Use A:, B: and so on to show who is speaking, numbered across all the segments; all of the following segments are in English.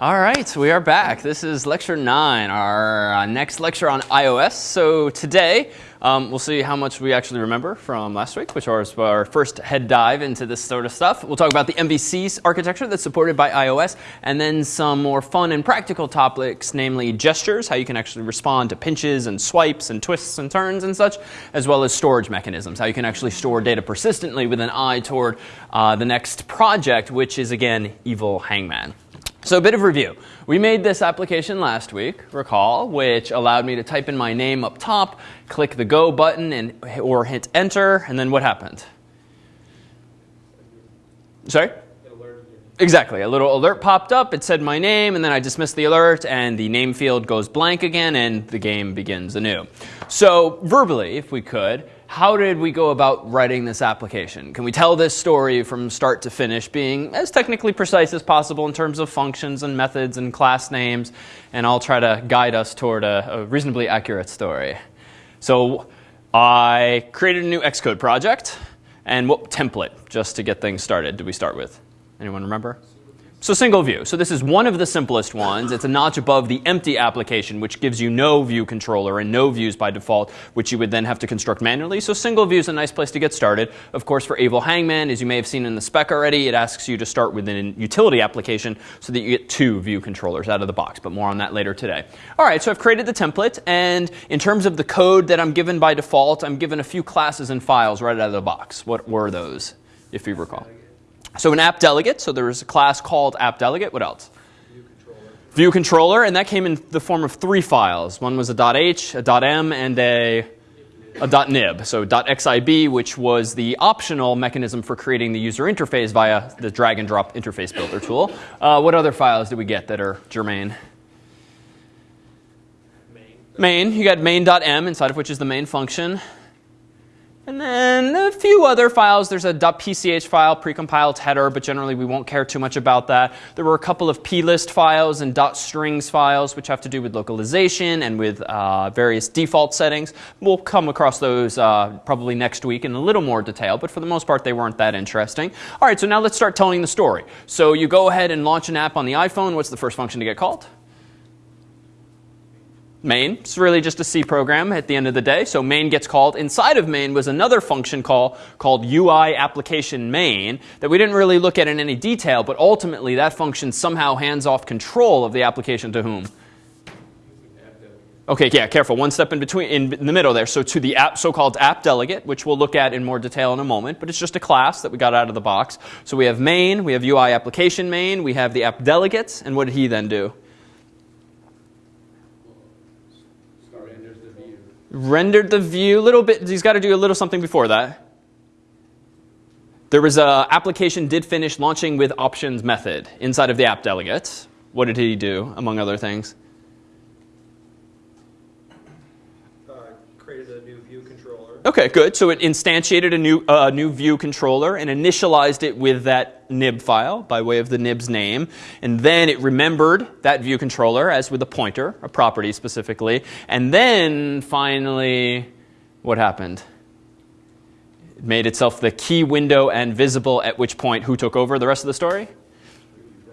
A: All right, we are back. This is lecture nine, our uh, next lecture on iOS. So today, um, we'll see how much we actually remember from last week, which was our first head dive into this sort of stuff. We'll talk about the MVC architecture that's supported by iOS, and then some more fun and practical topics, namely gestures, how you can actually respond to pinches and swipes and twists and turns and such, as well as storage mechanisms, how you can actually store data persistently with an eye toward uh, the next project, which is again Evil Hangman. So a bit of review. We made this application last week, recall, which allowed me to type in my name up top, click the go button and or hit enter, and then what happened? Sorry? Exactly. A little alert popped up. It said my name, and then I dismissed the alert, and the name field goes blank again, and the game begins anew. So verbally, if we could, how did we go about writing this application? Can we tell this story from start to finish being as technically precise as possible in terms of functions and methods and class names? And I'll try to guide us toward a, a reasonably accurate story. So I created a new Xcode project. And what template, just to get things started, did we start with? Anyone remember? So single view. So this is one of the simplest ones. It's a notch above the empty application, which gives you no view controller and no views by default, which you would then have to construct manually. So single view is a nice place to get started. Of course, for Evil Hangman, as you may have seen in the spec already, it asks you to start with an utility application so that you get two view controllers out of the box. But more on that later today. All right, so I've created the template. And in terms of the code that I'm given by default, I'm given a few classes and files right out of the box. What were those, if you recall? So an app delegate, so there was a class called app delegate. What else?
B: View controller.
A: View controller, and that came in the form of three files. One was a .h, a .m, and a, a .nib. So .xib, which was the optional mechanism for creating the user interface via the drag and drop interface builder tool. Uh, what other files did we get that are germane?
B: Main.
A: Main, you got main.m, inside of which is the main function. And then a few other files. There's a .pch file, precompiled header, but generally we won't care too much about that. There were a couple of plist files and .strings files, which have to do with localization and with uh, various default settings. We'll come across those uh, probably next week in a little more detail, but for the most part they weren't that interesting. All right, so now let's start telling the story. So you go ahead and launch an app on the iPhone. What's the first function to get called? Main. It's really just a C program at the end of the day. So main gets called. Inside of main was another function call called UI application main that we didn't really look at in any detail, but ultimately that function somehow hands off control of the application to whom? Okay, yeah, careful. One step in between, in, the middle there. So to the app, so-called app delegate, which we'll look at in more detail in a moment, but it's just a class that we got out of the box. So we have main, we have UI application main, we have the app delegates, and what did he then do? Rendered the view a little bit. He's got to do a little something before that. There was a application did finish launching with options method inside of the app delegate. What did he do, among other things?
B: Created a new view controller.
A: Okay, good. So it instantiated a new, uh, new view controller and initialized it with that nib file by way of the nib's name. And then it remembered that view controller as with a pointer, a property specifically. And then finally, what happened? It made itself the key window and visible at which point who took over the rest of the story?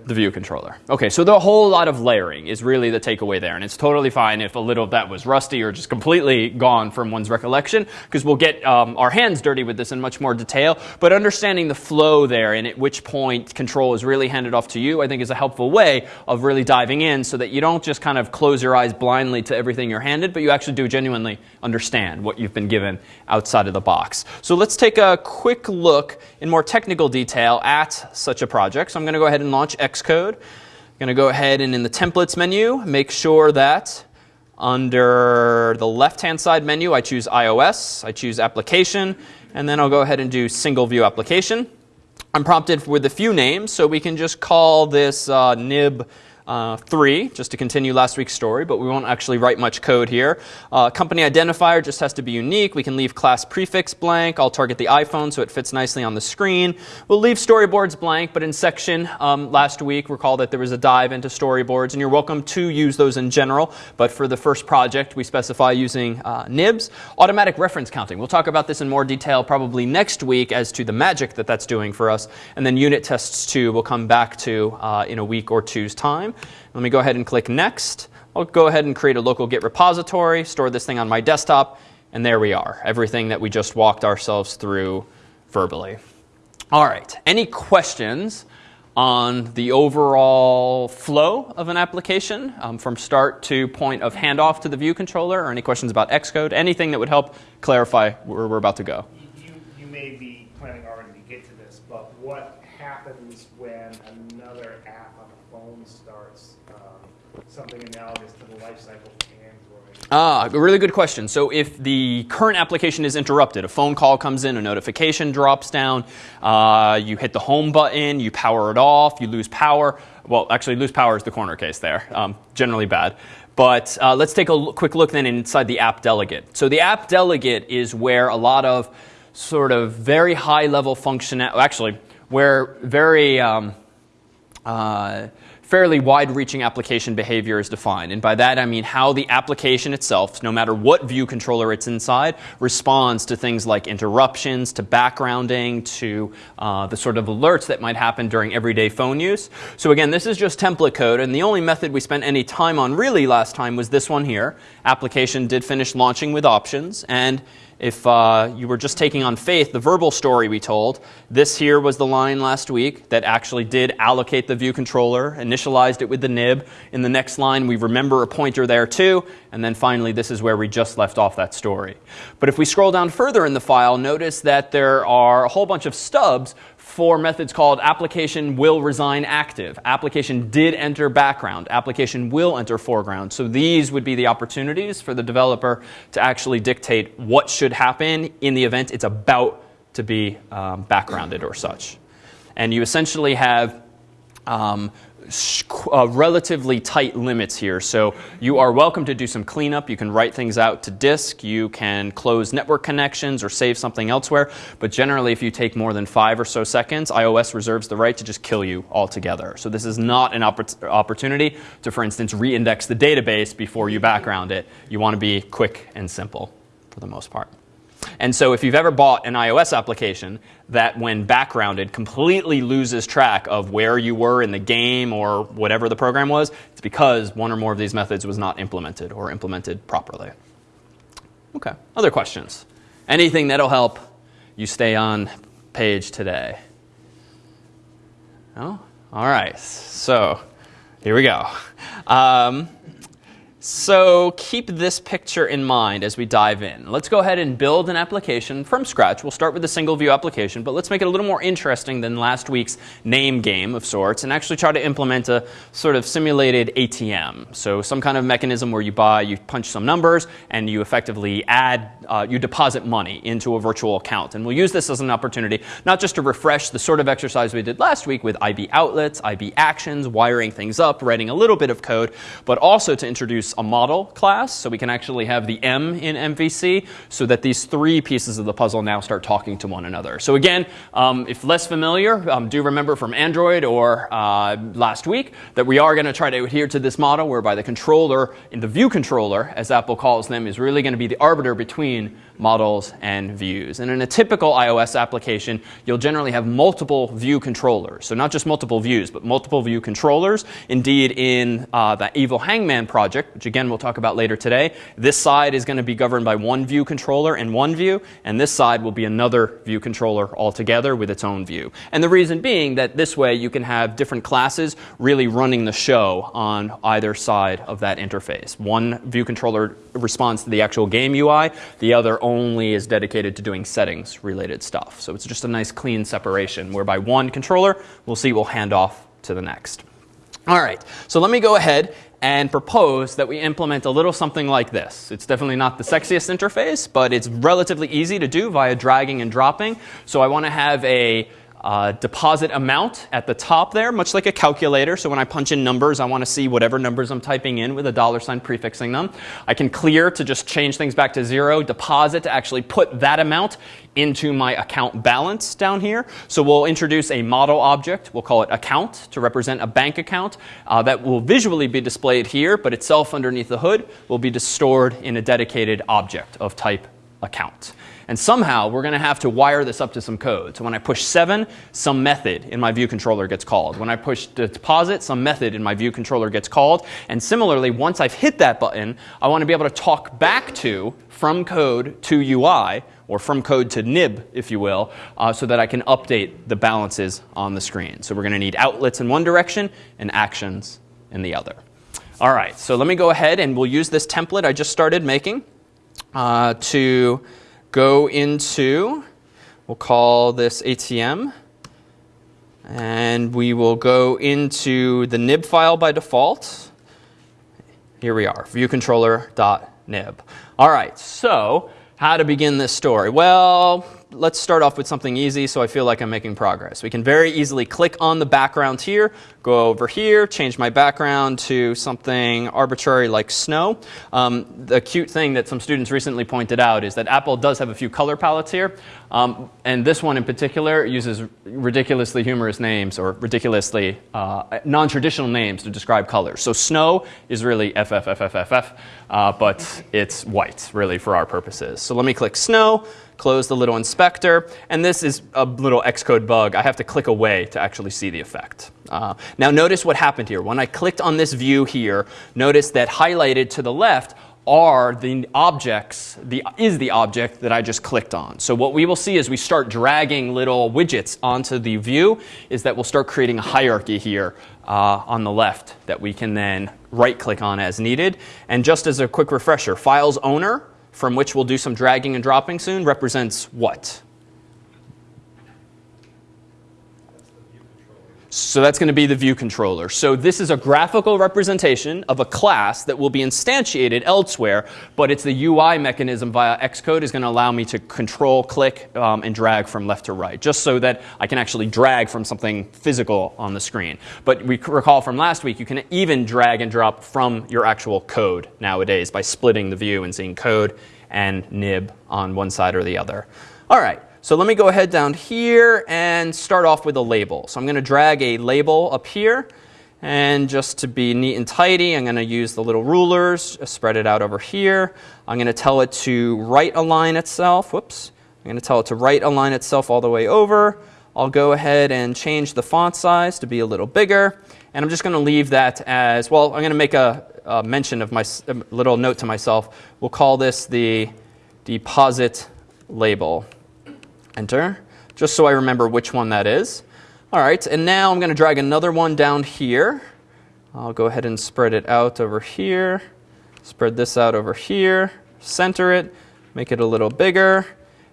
A: The view controller. Okay, so the whole lot of layering is really the takeaway there. And it's totally fine if a little of that was rusty or just completely gone from one's recollection, because we'll get um, our hands dirty with this in much more detail. But understanding the flow there and at which point control is really handed off to you, I think is a helpful way of really diving in so that you don't just kind of close your eyes blindly to everything you're handed, but you actually do genuinely understand what you've been given outside of the box. So let's take a quick look in more technical detail at such a project. So I'm going to go ahead and launch X Xcode. I'm going to go ahead and in the templates menu, make sure that under the left-hand side menu, I choose iOS, I choose application, and then I'll go ahead and do single view application. I'm prompted with a few names, so we can just call this uh, nib uh, three, just to continue last week's story, but we won't actually write much code here. Uh, company identifier just has to be unique. We can leave class prefix blank. I'll target the iPhone so it fits nicely on the screen. We'll leave storyboards blank, but in section um, last week, recall that there was a dive into storyboards, and you're welcome to use those in general, but for the first project, we specify using uh, nibs. Automatic reference counting. We'll talk about this in more detail probably next week as to the magic that that's doing for us, and then unit tests too, we'll come back to uh, in a week or two's time. Let me go ahead and click Next. I'll go ahead and create a local Git repository, store this thing on my desktop, and there we are. Everything that we just walked ourselves through verbally. All right, any questions on the overall flow of an application um, from start to point of handoff to the view controller, or any questions about Xcode, anything that would help clarify where we're about to go.
C: You, you may be planning already to get to this, but what happens when another app on a phone starts um, something analogous to the lifecycle of Android?
A: Ah, a really good question. So if the current application is interrupted, a phone call comes in, a notification drops down, uh, you hit the home button, you power it off, you lose power. Well, actually, lose power is the corner case there. Um, generally bad. But uh, let's take a quick look then inside the app delegate. So the app delegate is where a lot of sort of very high level functionality, actually, where very um, uh, fairly wide-reaching application behavior is defined. And by that I mean how the application itself, no matter what view controller it's inside, responds to things like interruptions, to backgrounding, to uh, the sort of alerts that might happen during everyday phone use. So again, this is just template code, and the only method we spent any time on really last time was this one here. Application did finish launching with options, and if uh, you were just taking on faith the verbal story we told, this here was the line last week that actually did allocate the view controller, initialized it with the nib. In the next line, we remember a pointer there too. And then finally, this is where we just left off that story. But if we scroll down further in the file, notice that there are a whole bunch of stubs for methods called application will resign active, application did enter background, application will enter foreground. So these would be the opportunities for the developer to actually dictate what should happen in the event it's about to be um, backgrounded or such. And you essentially have um, uh, relatively tight limits here. So you are welcome to do some cleanup. You can write things out to disk. You can close network connections or save something elsewhere. But generally, if you take more than five or so seconds, iOS reserves the right to just kill you altogether. So this is not an oppor opportunity to, for instance, reindex the database before you background it. You want to be quick and simple for the most part. And so if you've ever bought an iOS application that when backgrounded completely loses track of where you were in the game or whatever the program was, it's because one or more of these methods was not implemented or implemented properly. Okay, other questions? Anything that'll help you stay on page today? No? All right, so here we go. Um, so keep this picture in mind as we dive in. Let's go ahead and build an application from scratch. We'll start with a single view application, but let's make it a little more interesting than last week's name game of sorts and actually try to implement a sort of simulated ATM. So some kind of mechanism where you buy, you punch some numbers, and you effectively add, uh, you deposit money into a virtual account. And we'll use this as an opportunity not just to refresh the sort of exercise we did last week with IB outlets, IB actions, wiring things up, writing a little bit of code, but also to introduce a model class, so we can actually have the M in MVC, so that these three pieces of the puzzle now start talking to one another. So again, um, if less familiar, um, do remember from Android or uh, last week that we are going to try to adhere to this model whereby the controller, in the view controller, as Apple calls them, is really going to be the arbiter between models and views. And in a typical iOS application, you'll generally have multiple view controllers. So not just multiple views, but multiple view controllers. Indeed, in uh, the Evil Hangman project, which again we'll talk about later today, this side is going to be governed by one view controller and one view, and this side will be another view controller altogether with its own view. And the reason being that this way you can have different classes really running the show on either side of that interface. One view controller responds to the actual game UI, the other only is dedicated to doing settings related stuff. So it's just a nice clean separation whereby one controller, we'll see, will hand off to the next. All right, so let me go ahead and propose that we implement a little something like this. It's definitely not the sexiest interface, but it's relatively easy to do via dragging and dropping. So I want to have a uh, deposit amount at the top there, much like a calculator. So when I punch in numbers, I want to see whatever numbers I'm typing in with a dollar sign prefixing them. I can clear to just change things back to zero, deposit to actually put that amount into my account balance down here. So we'll introduce a model object. We'll call it account to represent a bank account uh, that will visually be displayed here, but itself underneath the hood will be stored in a dedicated object of type account. And somehow we're going to have to wire this up to some code. So when I push 7, some method in my view controller gets called. When I push deposit, some method in my view controller gets called. And similarly, once I've hit that button, I want to be able to talk back to from code to UI or from code to nib, if you will, uh, so that I can update the balances on the screen. So we're going to need outlets in one direction and actions in the other. All right, so let me go ahead and we'll use this template I just started making uh, to go into, we'll call this ATM, and we will go into the nib file by default. Here we are, viewcontroller.nib. All right, so how to begin this story? Well, let's start off with something easy so I feel like I'm making progress. We can very easily click on the background here, go over here, change my background to something arbitrary like snow. Um, the cute thing that some students recently pointed out is that Apple does have a few color palettes here, um, and this one in particular uses ridiculously humorous names or ridiculously uh, non-traditional names to describe colors. So snow is really FFFFFF, uh, but it's white really for our purposes. So let me click snow close the little inspector, and this is a little Xcode bug. I have to click away to actually see the effect. Uh, now notice what happened here. When I clicked on this view here, notice that highlighted to the left are the objects, the, is the object that I just clicked on. So what we will see as we start dragging little widgets onto the view is that we'll start creating a hierarchy here uh, on the left that we can then right click on as needed. And just as a quick refresher, files owner from which we'll do some dragging and dropping soon, represents what? So that's going to be the view controller. So this is a graphical representation of a class that will be instantiated elsewhere, but it's the UI mechanism via Xcode is going to allow me to control, click, um, and drag from left to right, just so that I can actually drag from something physical on the screen. But we recall from last week, you can even drag and drop from your actual code nowadays by splitting the view and seeing code and nib on one side or the other. All right. So let me go ahead down here and start off with a label. So I'm going to drag a label up here. And just to be neat and tidy, I'm going to use the little rulers, spread it out over here. I'm going to tell it to right align itself. Whoops. I'm going to tell it to right align itself all the way over. I'll go ahead and change the font size to be a little bigger. And I'm just going to leave that as, well, I'm going to make a, a mention of my little note to myself. We'll call this the deposit label enter, just so I remember which one that is. All right, and now I'm going to drag another one down here. I'll go ahead and spread it out over here, spread this out over here, center it, make it a little bigger,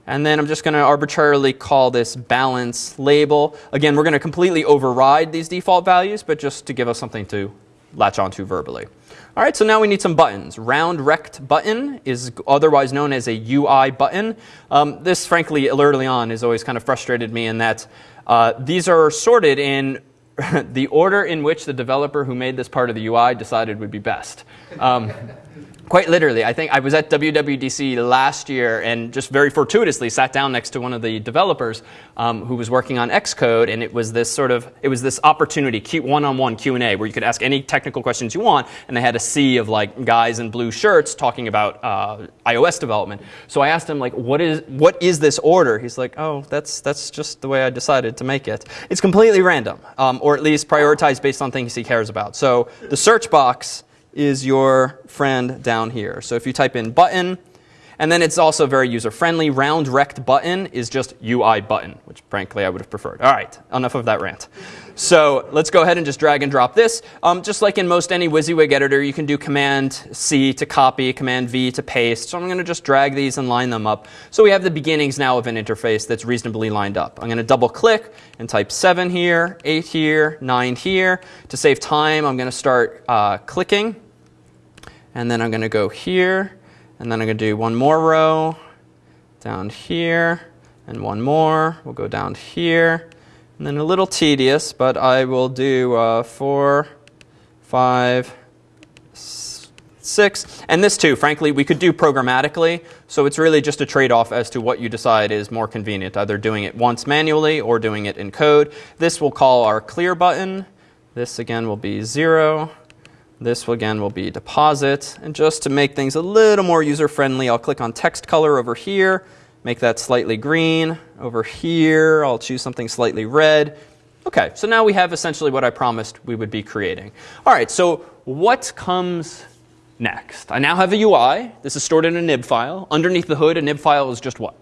A: and then I'm just going to arbitrarily call this balance label. Again, we're going to completely override these default values, but just to give us something to latch onto verbally. All right, so now we need some buttons. Round rect button is otherwise known as a UI button. Um, this, frankly, early on has always kind of frustrated me in that uh, these are sorted in the order in which the developer who made this part of the UI decided would be best. Um, quite literally, I think I was at WWDC last year and just very fortuitously sat down next to one of the developers um, who was working on Xcode, and it was this sort of it was this opportunity, one-on-one Q&A, where you could ask any technical questions you want, and they had a sea of like guys in blue shirts talking about uh, iOS development. So I asked him like, what is what is this order? He's like, oh, that's that's just the way I decided to make it. It's completely random, um, or at least prioritized based on things he cares about. So the search box is your friend down here. So if you type in button, and then it's also very user friendly. Round rect button is just UI button, which frankly I would have preferred. All right, enough of that rant. So let's go ahead and just drag and drop this. Um, just like in most any WYSIWYG editor, you can do Command C to copy, Command V to paste. So I'm going to just drag these and line them up. So we have the beginnings now of an interface that's reasonably lined up. I'm going to double click and type 7 here, 8 here, 9 here. To save time, I'm going to start uh, clicking. And then I'm going to go here and then I'm going to do one more row down here and one more. We'll go down here. And then a little tedious, but I will do uh, four, five, six. And this too, frankly, we could do programmatically. So it's really just a trade-off as to what you decide is more convenient, either doing it once manually or doing it in code. This we'll call our clear button. This again will be zero, This again will be deposit. And just to make things a little more user friendly, I'll click on text color over here, make that slightly green. Over here, I'll choose something slightly red. Okay, so now we have essentially what I promised we would be creating. All right, so what comes next? I now have a UI. This is stored in a nib file. Underneath the hood, a nib file is just what?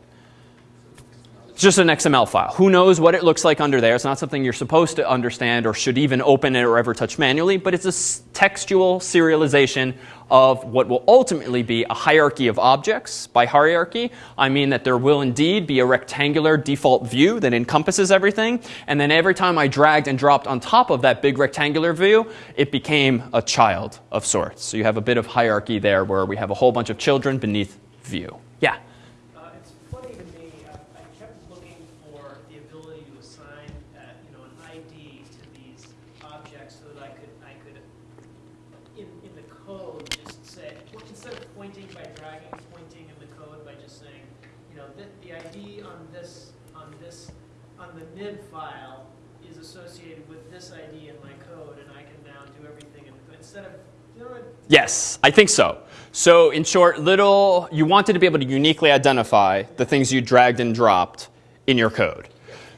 A: It's just an XML file. Who knows what it looks like under there? It's not something you're supposed to understand or should even open it or ever touch manually, but it's a textual serialization of what will ultimately be a hierarchy of objects. By hierarchy, I mean that there will indeed be a rectangular default view that encompasses everything. And then every time I dragged and dropped on top of that big rectangular view, it became a child of sorts. So you have a bit of hierarchy there where we have a whole bunch of children beneath view. Yeah?
D: Uh, it's funny to me, I, I kept looking for the ability to assign, uh, you know, an ID to these objects so that I could, I could, in, in the code, just say, well, instead of pointing by dragging, pointing in the code by just saying, you know, the, the ID on this, on this, on the nib file is associated with this ID in my code, and I can now do everything in the code, instead of, you know, what-
A: Yes, I think so. So in short, little, you wanted to be able to uniquely identify the things you dragged and dropped in your code.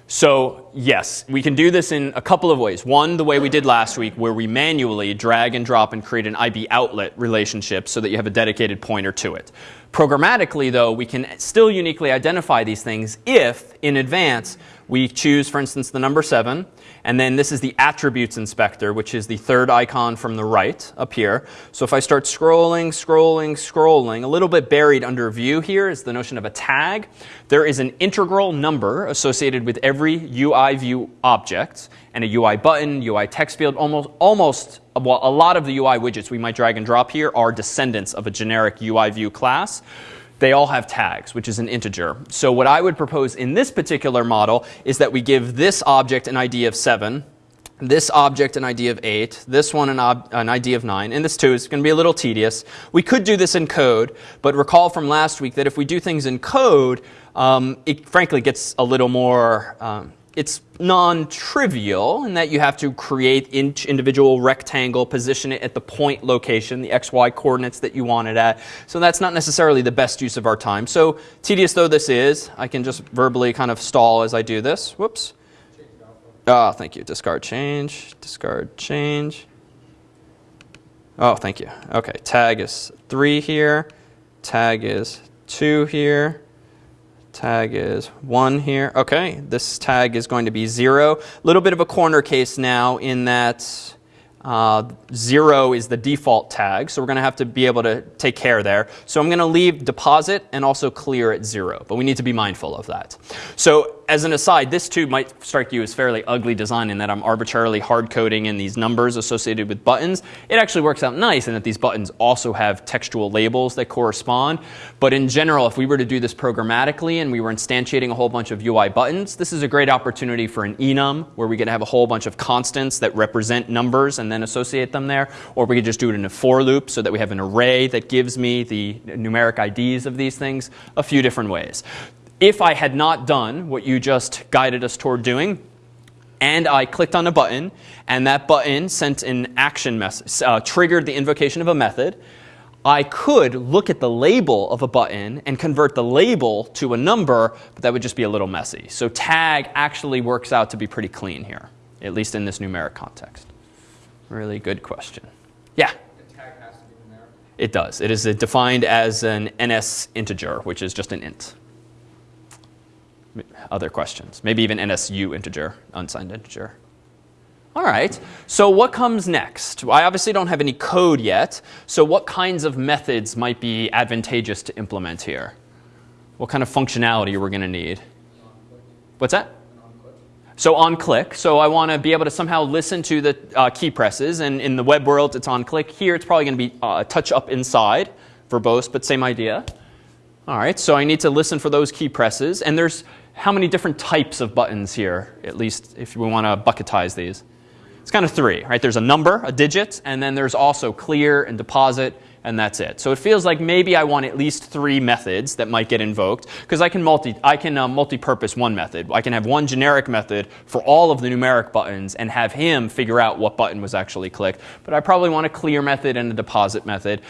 A: So yes, we can do this in a couple of ways. One, the way we did last week, where we manually drag and drop and create an IB outlet relationship so that you have a dedicated pointer to it. Programmatically, though, we can still uniquely identify these things if, in advance, we choose, for instance, the number 7, and then this is the attributes inspector, which is the third icon from the right up here. So if I start scrolling, scrolling, scrolling, a little bit buried under view here is the notion of a tag. There is an integral number associated with every UI view object, and a UI button, UI text field, almost, almost well, a lot of the UI widgets we might drag and drop here are descendants of a generic UI view class they all have tags, which is an integer. So what I would propose in this particular model is that we give this object an ID of 7, this object an ID of 8, this one an, an ID of 9, and this too is going to be a little tedious. We could do this in code, but recall from last week that if we do things in code, um, it frankly gets a little more, um, it's non-trivial in that you have to create each individual rectangle, position it at the point location, the xy coordinates that you want it at. So that's not necessarily the best use of our time. So tedious though this is, I can just verbally kind of stall as I do this. Whoops. Oh, thank you. Discard change, discard change. Oh, thank you. Okay, tag is 3 here, tag is 2 here, tag is 1 here. Okay, this tag is going to be 0. A little bit of a corner case now in that uh, 0 is the default tag, so we're going to have to be able to take care there. So I'm going to leave deposit and also clear at 0, but we need to be mindful of that. So as an aside, this too might strike you as fairly ugly design in that I'm arbitrarily hard coding in these numbers associated with buttons. It actually works out nice in that these buttons also have textual labels that correspond. But in general, if we were to do this programmatically and we were instantiating a whole bunch of UI buttons, this is a great opportunity for an enum where we can have a whole bunch of constants that represent numbers and then associate them there. Or we could just do it in a for loop so that we have an array that gives me the numeric IDs of these things a few different ways if I had not done what you just guided us toward doing, and I clicked on a button, and that button sent an action message, uh, triggered the invocation of a method, I could look at the label of a button and convert the label to a number, but that would just be a little messy. So tag actually works out to be pretty clean here, at least in this numeric context. Really good question. Yeah?
B: The tag has to be in there.
A: It does. It is defined as an NS integer, which is just an int other questions. Maybe even NSU integer, unsigned integer. All right, so what comes next? I obviously don't have any code yet, so what kinds of methods might be advantageous to implement here? What kind of functionality we're going to need? What's that? So on click, so I want to be able to somehow listen to the uh, key presses, and in the web world it's on click. Here it's probably going to be uh, touch up inside, verbose, but same idea. All right, so I need to listen for those key presses, and there's how many different types of buttons here, at least if we want to bucketize these? It's kind of three, right? There's a number, a digit, and then there's also clear and deposit and that's it. So it feels like maybe I want at least three methods that might get invoked because I can multi I can uh, multi-purpose one method. I can have one generic method for all of the numeric buttons and have him figure out what button was actually clicked. But I probably want a clear method and a deposit method.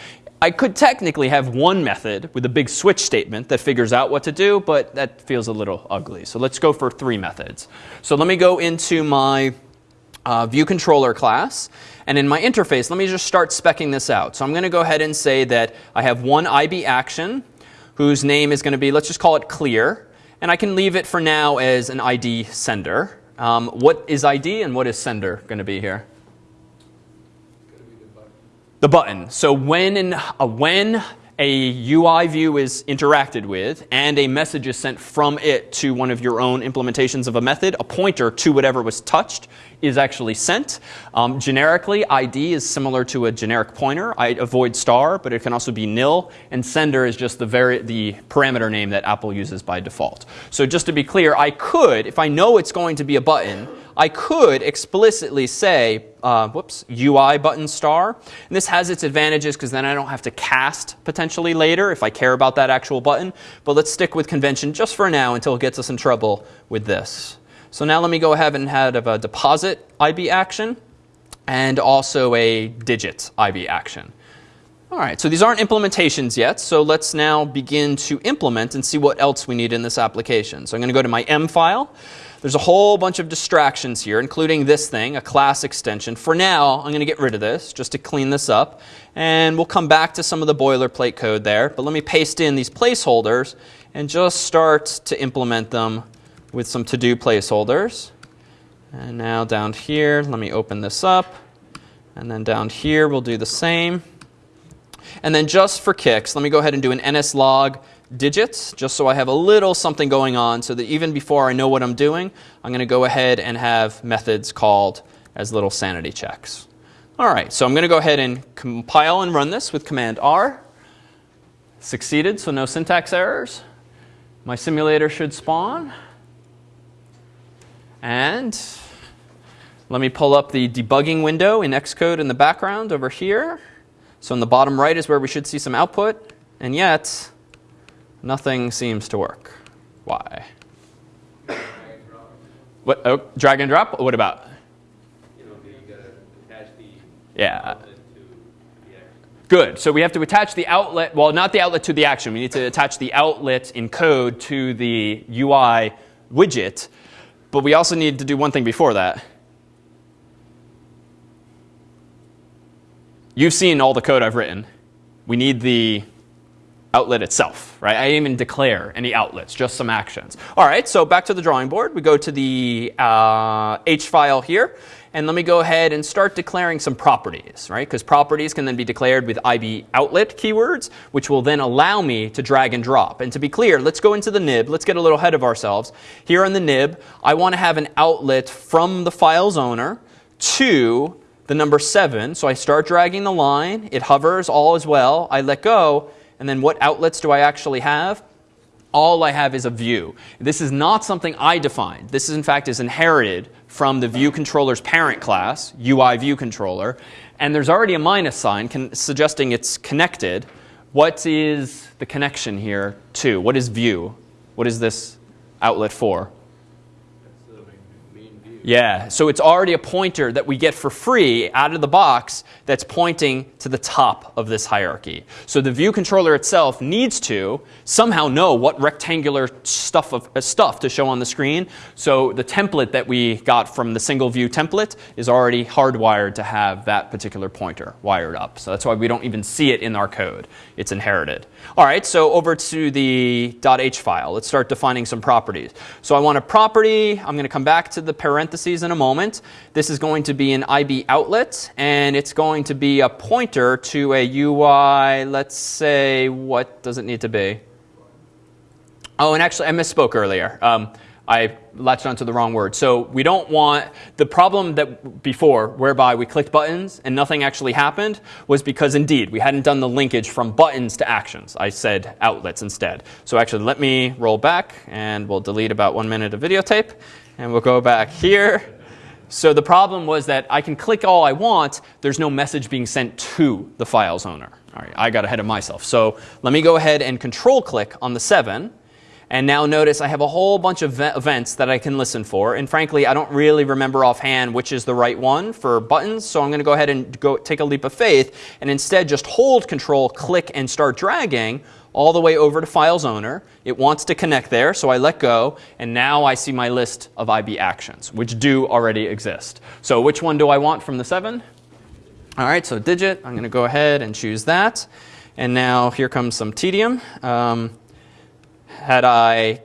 A: I could technically have one method with a big switch statement that figures out what to do, but that feels a little ugly. So let's go for three methods. So let me go into my uh, view controller class. And in my interface, let me just start specking this out. So I'm going to go ahead and say that I have one IB action whose name is going to be, let's just call it clear. And I can leave it for now as an ID sender. Um, what is ID and what is sender going to be here? The button. So when, in, uh, when a UI view is interacted with and a message is sent from it to one of your own implementations of a method, a pointer to whatever was touched is actually sent. Um, generically, ID is similar to a generic pointer. I avoid star, but it can also be nil. And sender is just the, very, the parameter name that Apple uses by default. So just to be clear, I could, if I know it's going to be a button, I could explicitly say, uh, whoops, UI button star. And this has its advantages because then I don't have to cast potentially later if I care about that actual button. But let's stick with convention just for now until it gets us in trouble with this. So now let me go ahead and have a deposit IB action and also a digit IB action. All right, so these aren't implementations yet, so let's now begin to implement and see what else we need in this application. So I'm going to go to my M file. There's a whole bunch of distractions here, including this thing, a class extension. For now, I'm going to get rid of this just to clean this up. And we'll come back to some of the boilerplate code there. But let me paste in these placeholders and just start to implement them with some to-do placeholders. And now down here, let me open this up. And then down here, we'll do the same. And then just for kicks, let me go ahead and do an nslog digits, just so I have a little something going on so that even before I know what I'm doing, I'm going to go ahead and have methods called as little sanity checks. All right, so I'm going to go ahead and compile and run this with Command R. Succeeded, so no syntax errors. My simulator should spawn. And let me pull up the debugging window in Xcode in the background over here. So in the bottom right is where we should see some output. And yet, Nothing seems to work. Why? What? Oh, drag and drop? What about? Yeah. Good. So we have to attach the outlet, well, not the outlet to the action. We need to attach the outlet in code to the UI widget. But we also need to do one thing before that. You've seen all the code I've written. We need the outlet itself, right? I didn't even declare any outlets, just some actions. All right, so back to the drawing board. We go to the uh, H file here, and let me go ahead and start declaring some properties, right? Because properties can then be declared with IB outlet keywords, which will then allow me to drag and drop. And to be clear, let's go into the nib. Let's get a little ahead of ourselves. Here on the nib, I want to have an outlet from the file's owner to the number 7. So I start dragging the line. It hovers, all as well. I let go and then what outlets do I actually have? All I have is a view. This is not something I defined. This, is, in fact, is inherited from the view controller's parent class, UI view controller. And there's already a minus sign suggesting it's connected. What is the connection here to? What is view? What is this outlet for? Yeah, so it's already a pointer that we get for free out of the box that's pointing to the top of this hierarchy. So the view controller itself needs to somehow know what rectangular stuff, of, uh, stuff to show on the screen. So the template that we got from the single view template is already hardwired to have that particular pointer wired up. So that's why we don't even see it in our code. It's inherited. All right, so over to the .h file. Let's start defining some properties. So I want a property. I'm going to come back to the parentheses in a moment. This is going to be an IB outlet, and it's going to be a pointer to a UI, let's say, what does it need to be? Oh, and actually, I misspoke earlier. Um, I latched onto the wrong word. So we don't want, the problem that before, whereby we clicked buttons and nothing actually happened, was because indeed we hadn't done the linkage from buttons to actions. I said outlets instead. So actually let me roll back and we'll delete about one minute of videotape and we'll go back here. So the problem was that I can click all I want, there's no message being sent to the file's owner. All right, I got ahead of myself. So let me go ahead and control click on the 7. And now notice I have a whole bunch of events that I can listen for. And frankly, I don't really remember offhand which is the right one for buttons. So I'm going to go ahead and go take a leap of faith and instead just hold control, click, and start dragging all the way over to files owner. It wants to connect there, so I let go. And now I see my list of IB actions, which do already exist. So which one do I want from the 7? All right, so digit, I'm going to go ahead and choose that. And now here comes some tedium. Um, had I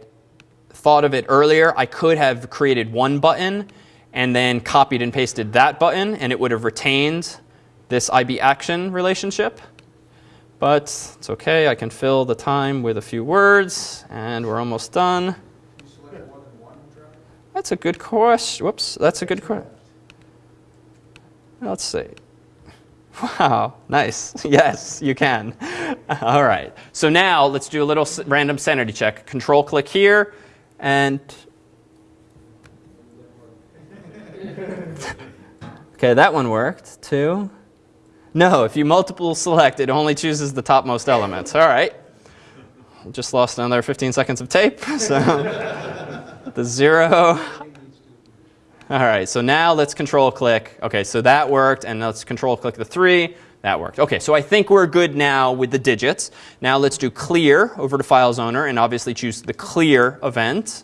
A: thought of it earlier, I could have created one button and then copied and pasted that button, and it would have retained this IB action relationship. But it's okay, I can fill the time with a few words, and we're almost done. That's a good question. Whoops, that's a good question. Let's see. Wow, nice. Yes, you can. All right. So now let's do a little random sanity check. Control click here and. okay, that one worked. Two. No, if you multiple select, it only chooses the topmost elements. All right. Just lost another 15 seconds of tape. So the zero. All right, so now let's control click. Okay, so that worked, and let's control click the three. That worked. Okay, so I think we're good now with the digits. Now let's do clear over to files owner, and obviously choose the clear event.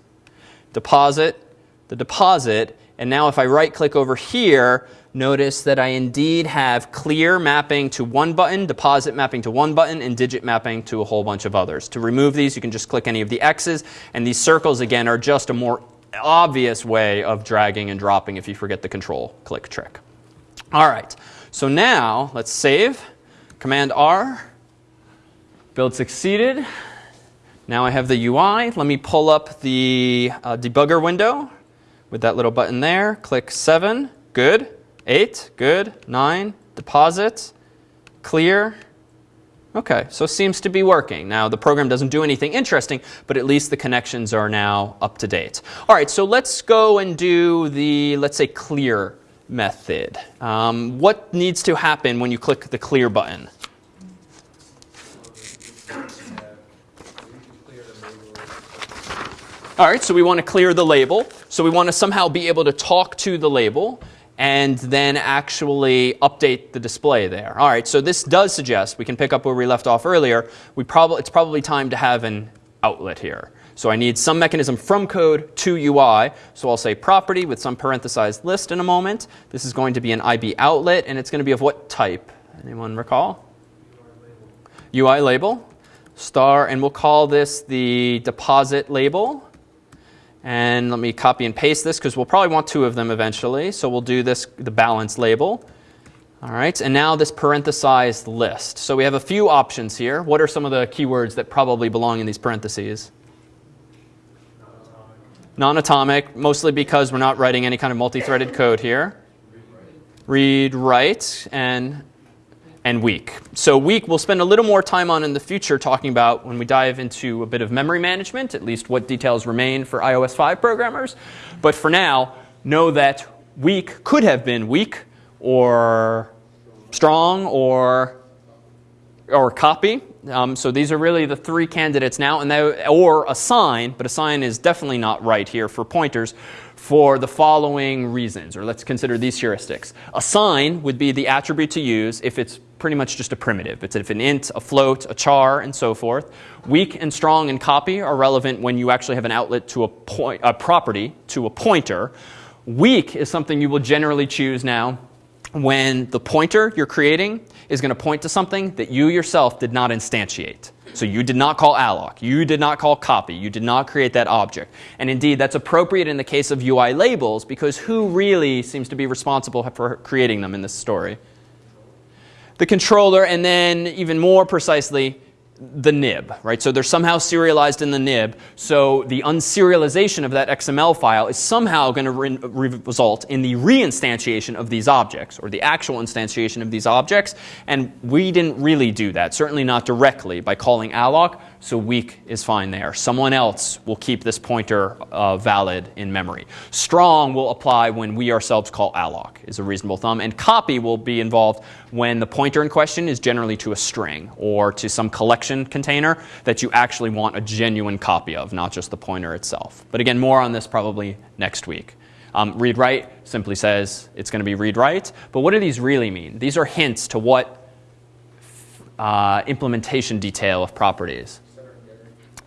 A: Deposit, the deposit, and now if I right click over here, notice that I indeed have clear mapping to one button, deposit mapping to one button, and digit mapping to a whole bunch of others. To remove these, you can just click any of the X's, and these circles again are just a more obvious way of dragging and dropping if you forget the control click trick. All right, so now let's save. Command R, build succeeded. Now I have the UI. Let me pull up the uh, debugger window with that little button there. Click 7, good. 8, good. 9, deposit, clear. Okay, so seems to be working. Now, the program doesn't do anything interesting, but at least the connections are now up to date. All right, so let's go and do the, let's say, clear method. Um, what needs to happen when you click the clear button? All right, so we want to clear the label. So we want to somehow be able to talk to the label and then actually update the display there. All right, so this does suggest, we can pick up where we left off earlier, we prob- it's probably time to have an outlet here. So I need some mechanism from code to UI. So I'll say property with some parenthesized list in a moment. This is going to be an IB outlet, and it's going to be of what type? Anyone recall? UI label. Star, and we'll call this the deposit label. And let me copy and paste this because we'll probably want two of them eventually. So we'll do this, the balance label. All right, and now this parenthesized list. So we have a few options here. What are some of the keywords that probably belong in these parentheses? Non-atomic, mostly because we're not writing any kind of multi-threaded code here. Read, write, and and weak. So weak we'll spend a little more time on in the future talking about when we dive into a bit of memory management, at least what details remain for iOS 5 programmers. But for now, know that weak could have been weak or strong or or copy. Um, so these are really the three candidates now, and they, or assign, but assign is definitely not right here for pointers for the following reasons, or let's consider these heuristics. Assign would be the attribute to use if it's pretty much just a primitive. It's if an int, a float, a char, and so forth. Weak and strong and copy are relevant when you actually have an outlet to a, point, a property to a pointer. Weak is something you will generally choose now when the pointer you're creating is going to point to something that you yourself did not instantiate. So you did not call alloc, you did not call copy, you did not create that object. And indeed, that's appropriate in the case of UI labels because who really seems to be responsible for creating them in this story? The controller, and then even more precisely, the nib, right? So they're somehow serialized in the nib. So the unserialization of that XML file is somehow going to re- re- result in the reinstantiation of these objects, or the actual instantiation of these objects. And we didn't really do that, certainly not directly by calling alloc. So weak is fine there. Someone else will keep this pointer uh, valid in memory. Strong will apply when we ourselves call alloc is a reasonable thumb. And copy will be involved when the pointer in question is generally to a string or to some collection container that you actually want a genuine copy of, not just the pointer itself. But again, more on this probably next week. Um, read write simply says it's going to be read write. But what do these really mean? These are hints to what uh, implementation detail of properties.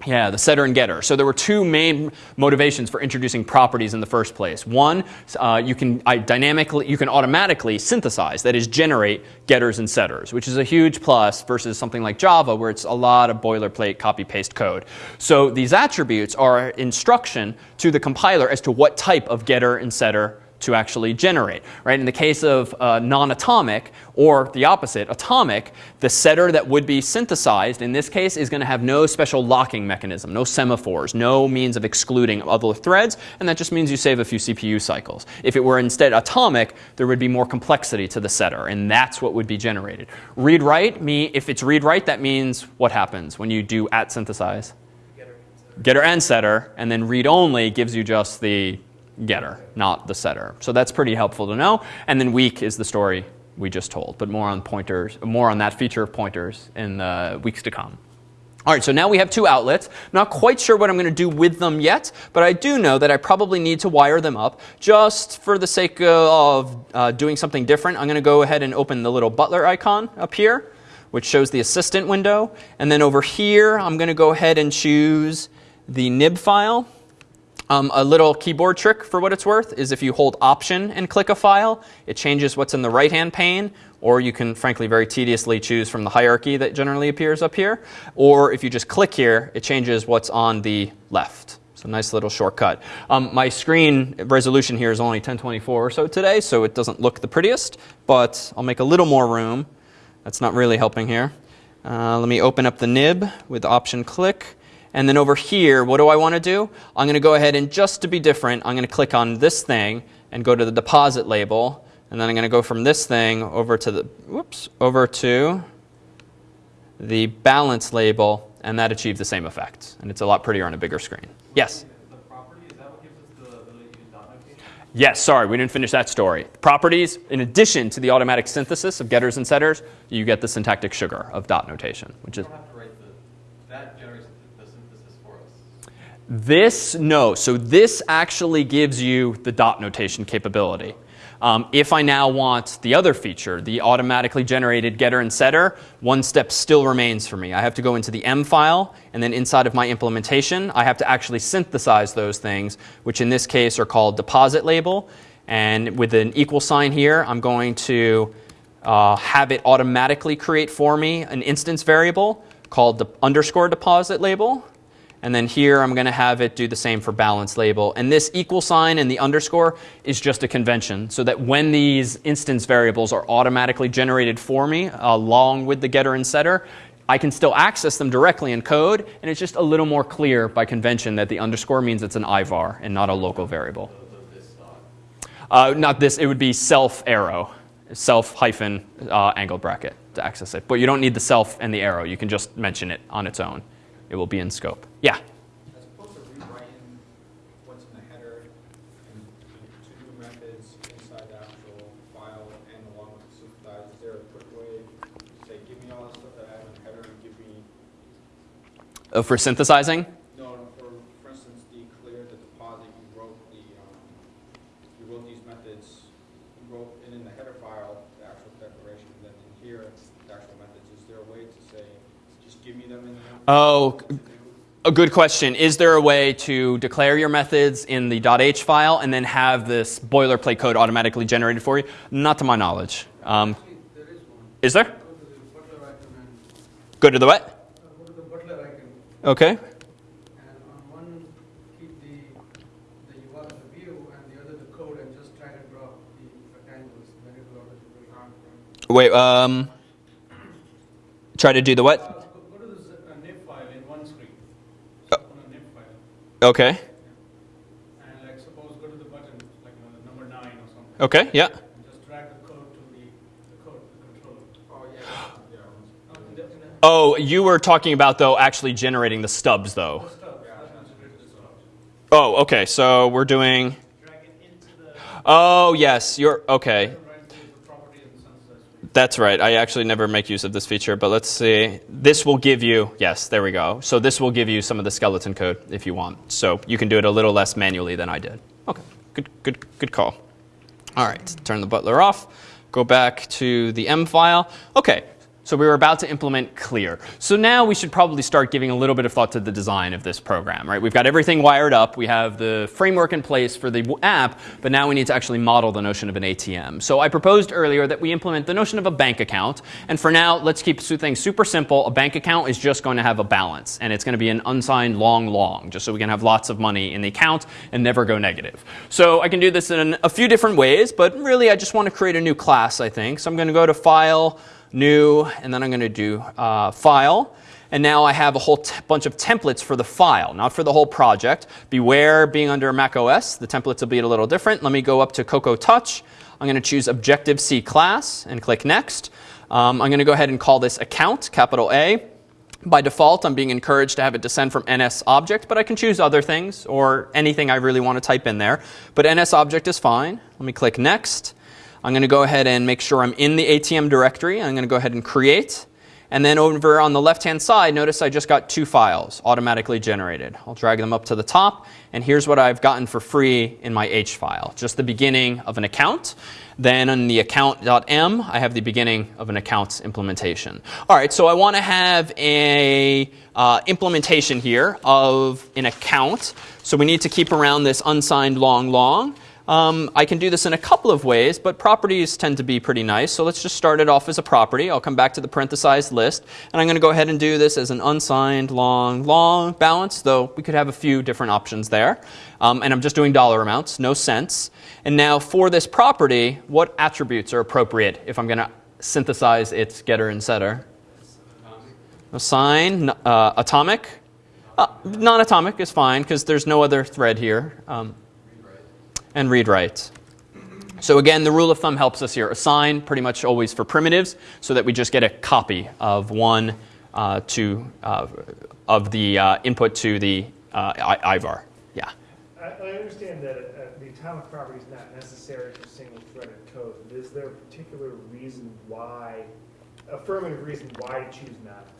A: Yeah, the setter and getter. So there were two main motivations for introducing properties in the first place. One, uh, you can I, dynamically, you can automatically synthesize, that is, generate getters and setters, which is a huge plus versus something like Java, where it's a lot of boilerplate copy paste code. So these attributes are instruction to the compiler as to what type of getter and setter to actually generate. Right? In the case of uh, non-atomic, or the opposite, atomic, the setter that would be synthesized in this case is going to have no special locking mechanism, no semaphores, no means of excluding other threads, and that just means you save a few CPU cycles. If it were instead atomic, there would be more complexity to the setter, and that's what would be generated. Read write, me, if it's read write, that means what happens when you do at synthesize? Getter and setter, and then read only gives you just the getter, not the setter. So that's pretty helpful to know. And then weak is the story we just told, but more on pointers, more on that feature of pointers in the weeks to come. All right, so now we have two outlets. Not quite sure what I'm going to do with them yet, but I do know that I probably need to wire them up. Just for the sake of uh, doing something different, I'm going to go ahead and open the little butler icon up here, which shows the assistant window. And then over here, I'm going to go ahead and choose the nib file. Um, a little keyboard trick for what it's worth is if you hold Option and click a file, it changes what's in the right-hand pane, or you can frankly very tediously choose from the hierarchy that generally appears up here. Or if you just click here, it changes what's on the left. So nice little shortcut. Um, my screen resolution here is only 1024 or so today, so it doesn't look the prettiest, but I'll make a little more room. That's not really helping here. Uh, let me open up the nib with Option click. And then over here, what do I want to do? I'm going to go ahead and just to be different, I'm going to click on this thing and go to the deposit label. And then I'm going to go from this thing over to the, whoops, over to the balance label, and that achieves the same effect. And it's a lot prettier on a bigger screen. Yes?
E: The property, is that what gives us the ability to use dot notation?
A: Yes, sorry, we didn't finish that story. Properties, in addition to the automatic synthesis of getters and setters, you get the syntactic sugar of dot notation, which is
E: don't have to write the, that generates the the synthesis for us.
A: This, no. So this actually gives you the dot notation capability. Um, if I now want the other feature, the automatically generated getter and setter, one step still remains for me. I have to go into the M file, and then inside of my implementation, I have to actually synthesize those things, which in this case are called deposit label. And with an equal sign here, I'm going to uh, have it automatically create for me an instance variable called the underscore deposit label. And then here I'm going to have it do the same for balance label. And this equal sign and the underscore is just a convention so that when these instance variables are automatically generated for me along with the getter and setter, I can still access them directly in code. And it's just a little more clear by convention that the underscore means it's an IVAR and not a local variable. Uh, not this, it would be self arrow, self hyphen uh, angle bracket to access it. But you don't need the self and the arrow. You can just mention it on its own. It will be in scope. Yeah.
B: As opposed to rewriting what's in the header and two new methods inside the actual file and along with the synthesize, is there a quick way to say, give me all the stuff that I have in the header and give me,
A: Uh, for synthesizing?
B: no, no, for, for instance, declare the deposit, you wrote the, um, you wrote these methods, you wrote it in the header file, the actual declaration, and then in here, the actual methods, is there a way to say, just give me them in the
A: Oh, a good question. Is there a way to declare your methods in the .h file and then have this boilerplate code automatically generated for you? Not to my knowledge. Um,
F: is
A: there?
F: Go to the
A: what? Okay.
F: and on one, keep the, the URL, the view, and the other the code, and just drag and drop the rectangles, then it will automatically.
A: Wait, um, try to do the what?
F: Uh, Go go to this uh, nib file in one screen.
A: Uh.
F: Open a nib file,
A: Okay.
F: and like suppose go to the button, like you know, the number nine or something.
A: Okay, yeah.
F: Just drag the code to the, the code, the controller.
B: Oh, yeah, yeah.
F: Uh, in the- in the-
A: Oh, you were talking about though actually generating the stubs though. Oh, okay. So we're doing.
D: Drag it into the,
A: Oh, yes. You're okay.
F: Right, the property in the sunset.
A: That's right. I actually never make use of this feature, but let's see. This will give you, yes, there we go. So this will give you some of the skeleton code if you want. So you can do it a little less manually than I did. Okay, good, good, good call. All right, turn the butler off. Go back to the M file. Okay, so we were about to implement clear. So now we should probably start giving a little bit of thought to the design of this program, right? We've got everything wired up. We have the framework in place for the app, but now we need to actually model the notion of an ATM. So I proposed earlier that we implement the notion of a bank account. And for now, let's keep things super simple. A bank account is just going to have a balance, and it's going to be an unsigned long long, just so we can have lots of money in the account and never go negative. So I can do this in a few different ways, but really I just want to create a new class, I think. So I'm going to go to File, New, and then I'm going to do uh, File. And now I have a whole bunch of templates for the file, not for the whole project. Beware being under Mac OS, the templates will be a little different. Let me go up to Cocoa Touch. I'm going to choose Objective C class and click Next. Um, I'm going to go ahead and call this account, capital A. By default, I'm being encouraged to have it descend from NS object, but I can choose other things or anything I really want to type in there. But NS object is fine. Let me click Next. I'm going to go ahead and make sure I'm in the ATM directory. I'm going to go ahead and create. And then over on the left-hand side, notice I just got two files automatically generated. I'll drag them up to the top, and here's what I've gotten for free in my H file. Just the beginning of an account. Then in the account.m, I have the beginning of an accounts implementation. All right, so I want to have a uh, implementation here of an account. So we need to keep around this unsigned long long. Um, I can do this in a couple of ways, but properties tend to be pretty nice. So let's just start it off as a property. I'll come back to the parenthesized list, and I'm going to go ahead and do this as an unsigned long, long balance, though we could have a few different options there. Um, and I'm just doing dollar amounts, no cents. And now for this property, what attributes are appropriate if I'm going to synthesize its getter and setter? Assign, uh, atomic. Uh, non-atomic is fine because there's no other thread here. Um, and read write. So again, the rule of thumb helps us here. Assign pretty much always for primitives, so that we just get a copy of one uh, to uh, of the uh, input to the uh, IVAR. Yeah.
C: I, I understand that uh, the atomic property is not necessary for single-threaded code, is there a particular reason why, affirmative reason why to choose non-atomic?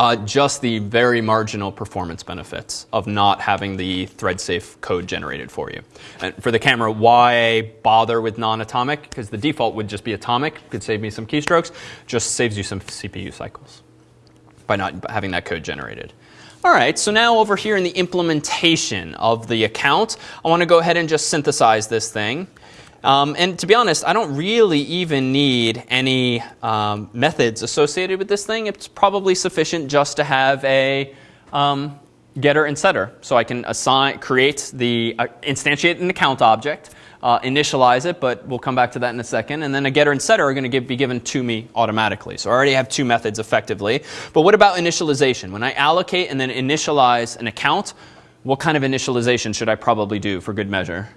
A: Uh, just the very marginal performance benefits of not having the thread safe code generated for you. And for the camera, why bother with non atomic? Because the default would just be atomic, could save me some keystrokes, just saves you some CPU cycles by not having that code generated. All right, so now over here in the implementation of the account, I want to go ahead and just synthesize this thing. Um, and to be honest, I don't really even need any um, methods associated with this thing. It's probably sufficient just to have a um, getter and setter. So I can assign, create the, uh, instantiate an account object, uh, initialize it, but we'll come back to that in a second. And then a getter and setter are going to be given to me automatically. So I already have two methods effectively. But what about initialization? When I allocate and then initialize an account, what kind of initialization should I probably do for good measure?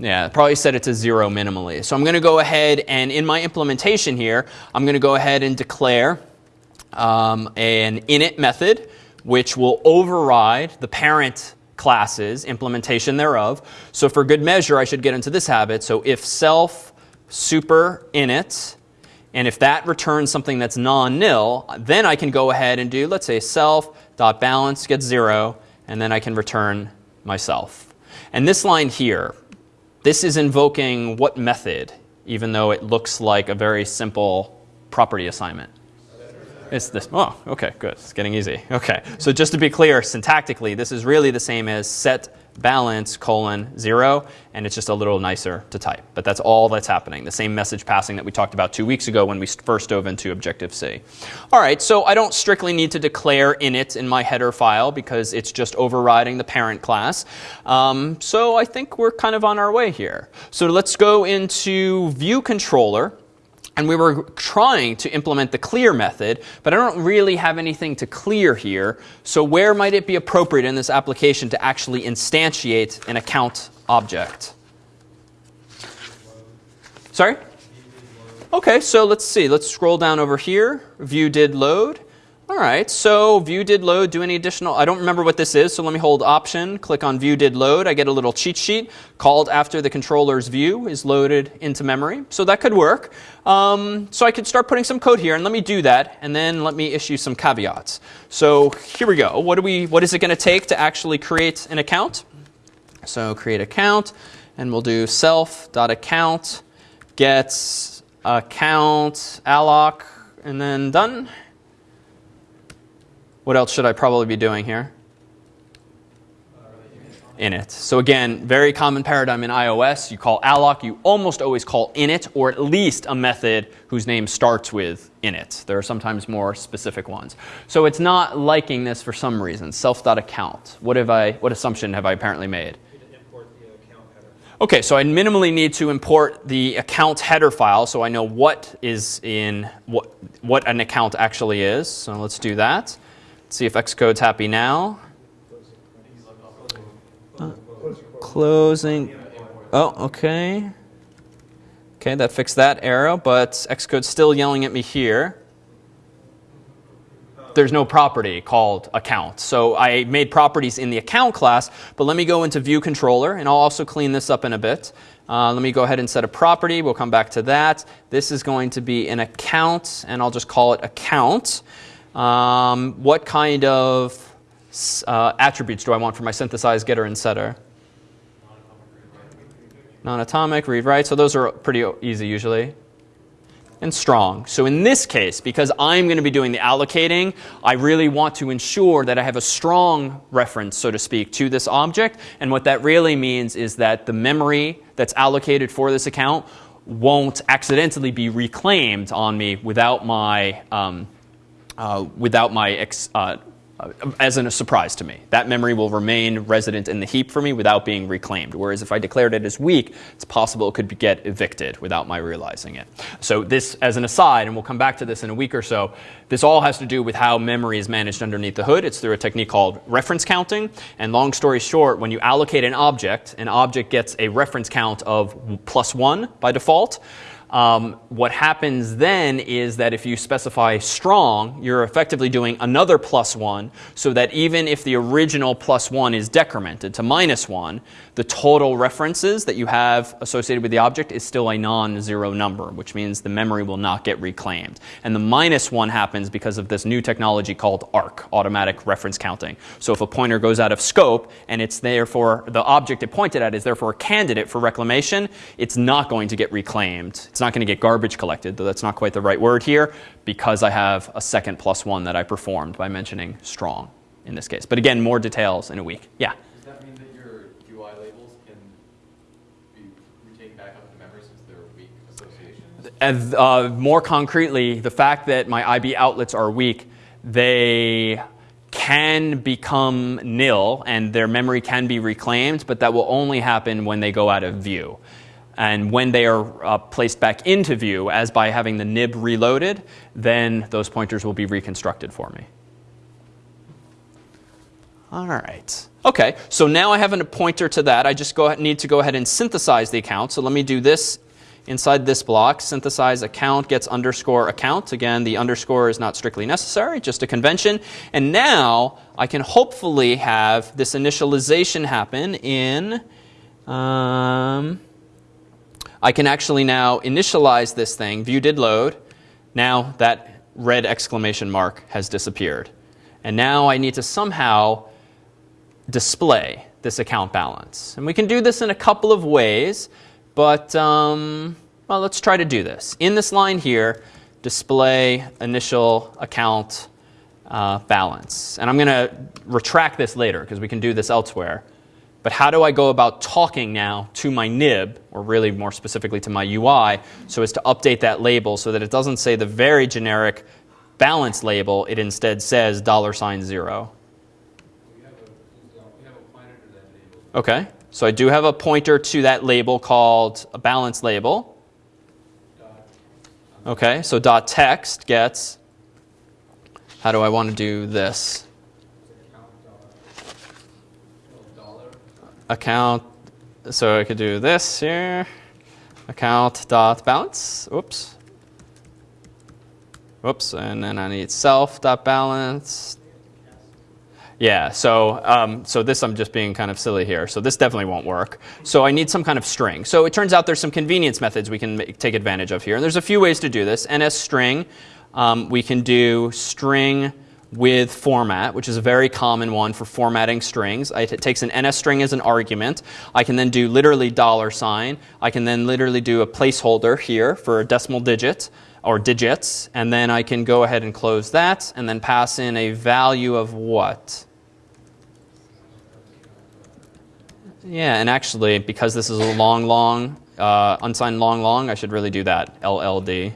A: Yeah, probably set it to zero minimally. So I'm going to go ahead and in my implementation here, I'm going to go ahead and declare um, an init method, which will override the parent class's implementation thereof. So for good measure, I should get into this habit. So if self super init, and if that returns something that's non-nil, then I can go ahead and do, let's say, self.balance gets zero, and then I can return myself. And this line here, this is invoking what method, even though it looks like a very simple property assignment? It's this. Oh, okay, good. It's getting easy. Okay, so just to be clear, syntactically, this is really the same as set balance colon zero, and it's just a little nicer to type. But that's all that's happening. The same message passing that we talked about two weeks ago when we first dove into Objective C. All right, so I don't strictly need to declare init in my header file because it's just overriding the parent class. Um, so I think we're kind of on our way here. So let's go into View Controller. And we were trying to implement the clear method, but I don't really have anything to clear here. So where might it be appropriate in this application to actually instantiate an account object? Sorry? Okay, so let's see. Let's scroll down over here. View did load. All right, so view did load. Do any additional? I don't remember what this is, so let me hold Option, click on View did load. I get a little cheat sheet called after the controller's view is loaded into memory. So that could work. Um, so I could start putting some code here, and let me do that, and then let me issue some caveats. So here we go. What do we? What is it going to take to actually create an account? So create account, and we'll do self.account gets account alloc, and then done. What else should I probably be doing here? Init. So again, very common paradigm in iOS. You call alloc, you almost always call init, or at least a method whose name starts with init. There are sometimes more specific ones. So it's not liking this for some reason. Self.account. What have I? What assumption have I apparently made? Okay, so I minimally need to import the account header file so I know what is in what what an account actually is. So let's do that. See if Xcode's happy now. Uh, closing. Oh, okay. Okay, that fixed that error, but Xcode's still yelling at me here. There's no property called account. So I made properties in the account class, but let me go into view controller, and I'll also clean this up in a bit. Uh, let me go ahead and set a property. We'll come back to that. This is going to be an account, and I'll just call it account. Um, what kind of uh, attributes do I want for my synthesized getter and setter? Non-atomic, read write. So those are pretty easy usually. And strong. So in this case, because I'm going to be doing the allocating, I really want to ensure that I have a strong reference, so to speak, to this object. And what that really means is that the memory that's allocated for this account won't accidentally be reclaimed on me without my um, uh, without my ex, uh, uh, as in a surprise to me. That memory will remain resident in the heap for me without being reclaimed. Whereas if I declared it as weak, it's possible it could get evicted without my realizing it. So this, as an aside, and we'll come back to this in a week or so, this all has to do with how memory is managed underneath the hood. It's through a technique called reference counting. And long story short, when you allocate an object, an object gets a reference count of plus one by default. Um, what happens then is that if you specify strong, you're effectively doing another plus one, so that even if the original plus one is decremented to minus one, the total references that you have associated with the object is still a non-zero number, which means the memory will not get reclaimed. And the minus one happens because of this new technology called ARC, automatic reference counting. So if a pointer goes out of scope and it's therefore, the object it pointed at is therefore a candidate for reclamation, it's not going to get reclaimed. It's not going to get garbage collected, though that's not quite the right word here, because I have a second plus one that I performed by mentioning strong in this case. But again, more details in a week. Yeah?
E: Does that mean that your UI labels can be retaken back up to memory since they're weak associations?
A: And, uh, more concretely, the fact that my IB outlets are weak, they can become nil and their memory can be reclaimed, but that will only happen when they go out of view. And when they are uh, placed back into view, as by having the nib reloaded, then those pointers will be reconstructed for me. All right. Okay, so now I have a pointer to that. I just go, need to go ahead and synthesize the account. So let me do this inside this block. Synthesize account gets underscore account. Again, the underscore is not strictly necessary, just a convention. And now I can hopefully have this initialization happen in. Um, I can actually now initialize this thing. View did load. Now that red exclamation mark has disappeared. And now I need to somehow display this account balance. And we can do this in a couple of ways, but um, well, let's try to do this. In this line here, display initial account uh, balance. And I'm going to retract this later because we can do this elsewhere. But how do I go about talking now to my nib, or really more specifically to my UI, so as to update that label so that it doesn't say the very generic balance label, it instead says dollar sign zero. Okay, so I do have a pointer to that label called a balance label. Okay, so dot text gets, how do I want to do this?
B: account, uh, dollar,
A: Account, so I could do this here, account dot balance, oops, Oops, and then I need self dot balance. Yeah, so, um, so this I'm just being kind of silly here. So this definitely won't work. So I need some kind of string. So it turns out there's some convenience methods we can make, take advantage of here. And there's a few ways to do this. NS string, um, we can do string with format, which is a very common one for formatting strings. It takes an NS string as an argument. I can then do literally dollar sign. I can then literally do a placeholder here for a decimal digit or digits. And then I can go ahead and close that and then pass in a value of what? Yeah, and actually, because this is a long, long, uh, unsigned long, long, I should really do that, LLD.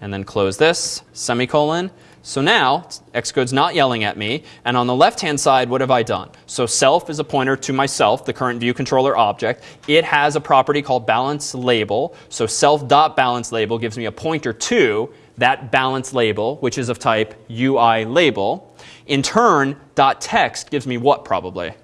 A: And then close this, semicolon. So now, Xcode's not yelling at me. And on the left-hand side, what have I done? So self is a pointer to myself, the current view controller object. It has a property called balance label. So self.balance label gives me a pointer to that balance label, which is of type UI label. In turn, dot text gives me what probably?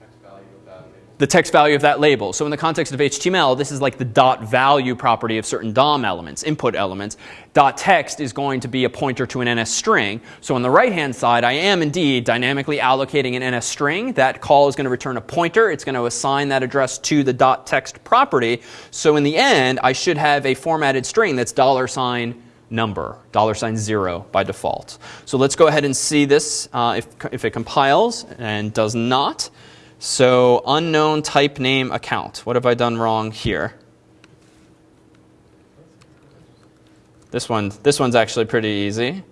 E: Text value of that label.
A: The text value of that label. So in the context of HTML, this is like the dot value property of certain DOM elements, input elements. Dot text is going to be a pointer to an NS string. So on the right hand side, I am indeed dynamically allocating an NS string. That call is going to return a pointer. It's going to assign that address to the dot text property. So in the end, I should have a formatted string that's dollar sign number, dollar sign zero by default. So let's go ahead and see this uh, if, if it compiles and does not. So unknown type name account. What have I done wrong here? This one, this one's actually pretty easy.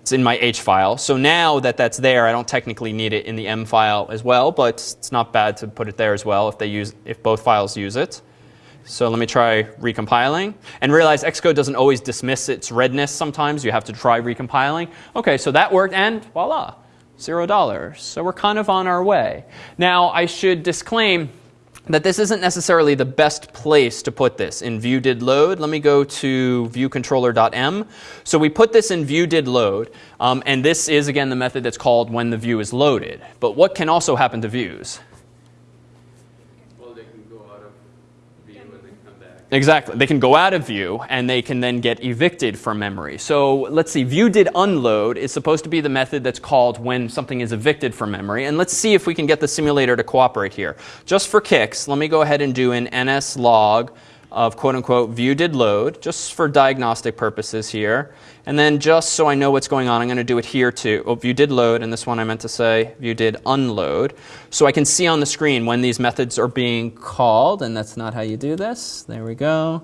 A: It's in my H file. So now that that's there, I don't technically need it in the M file as well, but it's not bad to put it there as well if they use if both files use it. So let me try recompiling and realize Xcode doesn't always dismiss its redness sometimes. You have to try recompiling. Okay, so that worked and voila, zero dollars. So we're kind of on our way. Now I should disclaim that this isn't necessarily the best place to put this in view did load. Let me go to viewcontroller.m. So we put this in view did load, um, and this is again the method that's called when the view is loaded. But what can also happen to views?
G: Well, they can go out of view and then come back.
A: Exactly. They can go out of view and they can then get evicted from memory. So let's see, view did unload is supposed to be the method that's called when something is evicted from memory. And let's see if we can get the simulator to cooperate here. Just for kicks, let me go ahead and do an ns log of quote unquote view did load, just for diagnostic purposes here. And then just so I know what's going on, I'm going to do it here too. Oh, view did load, and this one I meant to say view did unload. So I can see on the screen when these methods are being called, and that's not how you do this. There we go.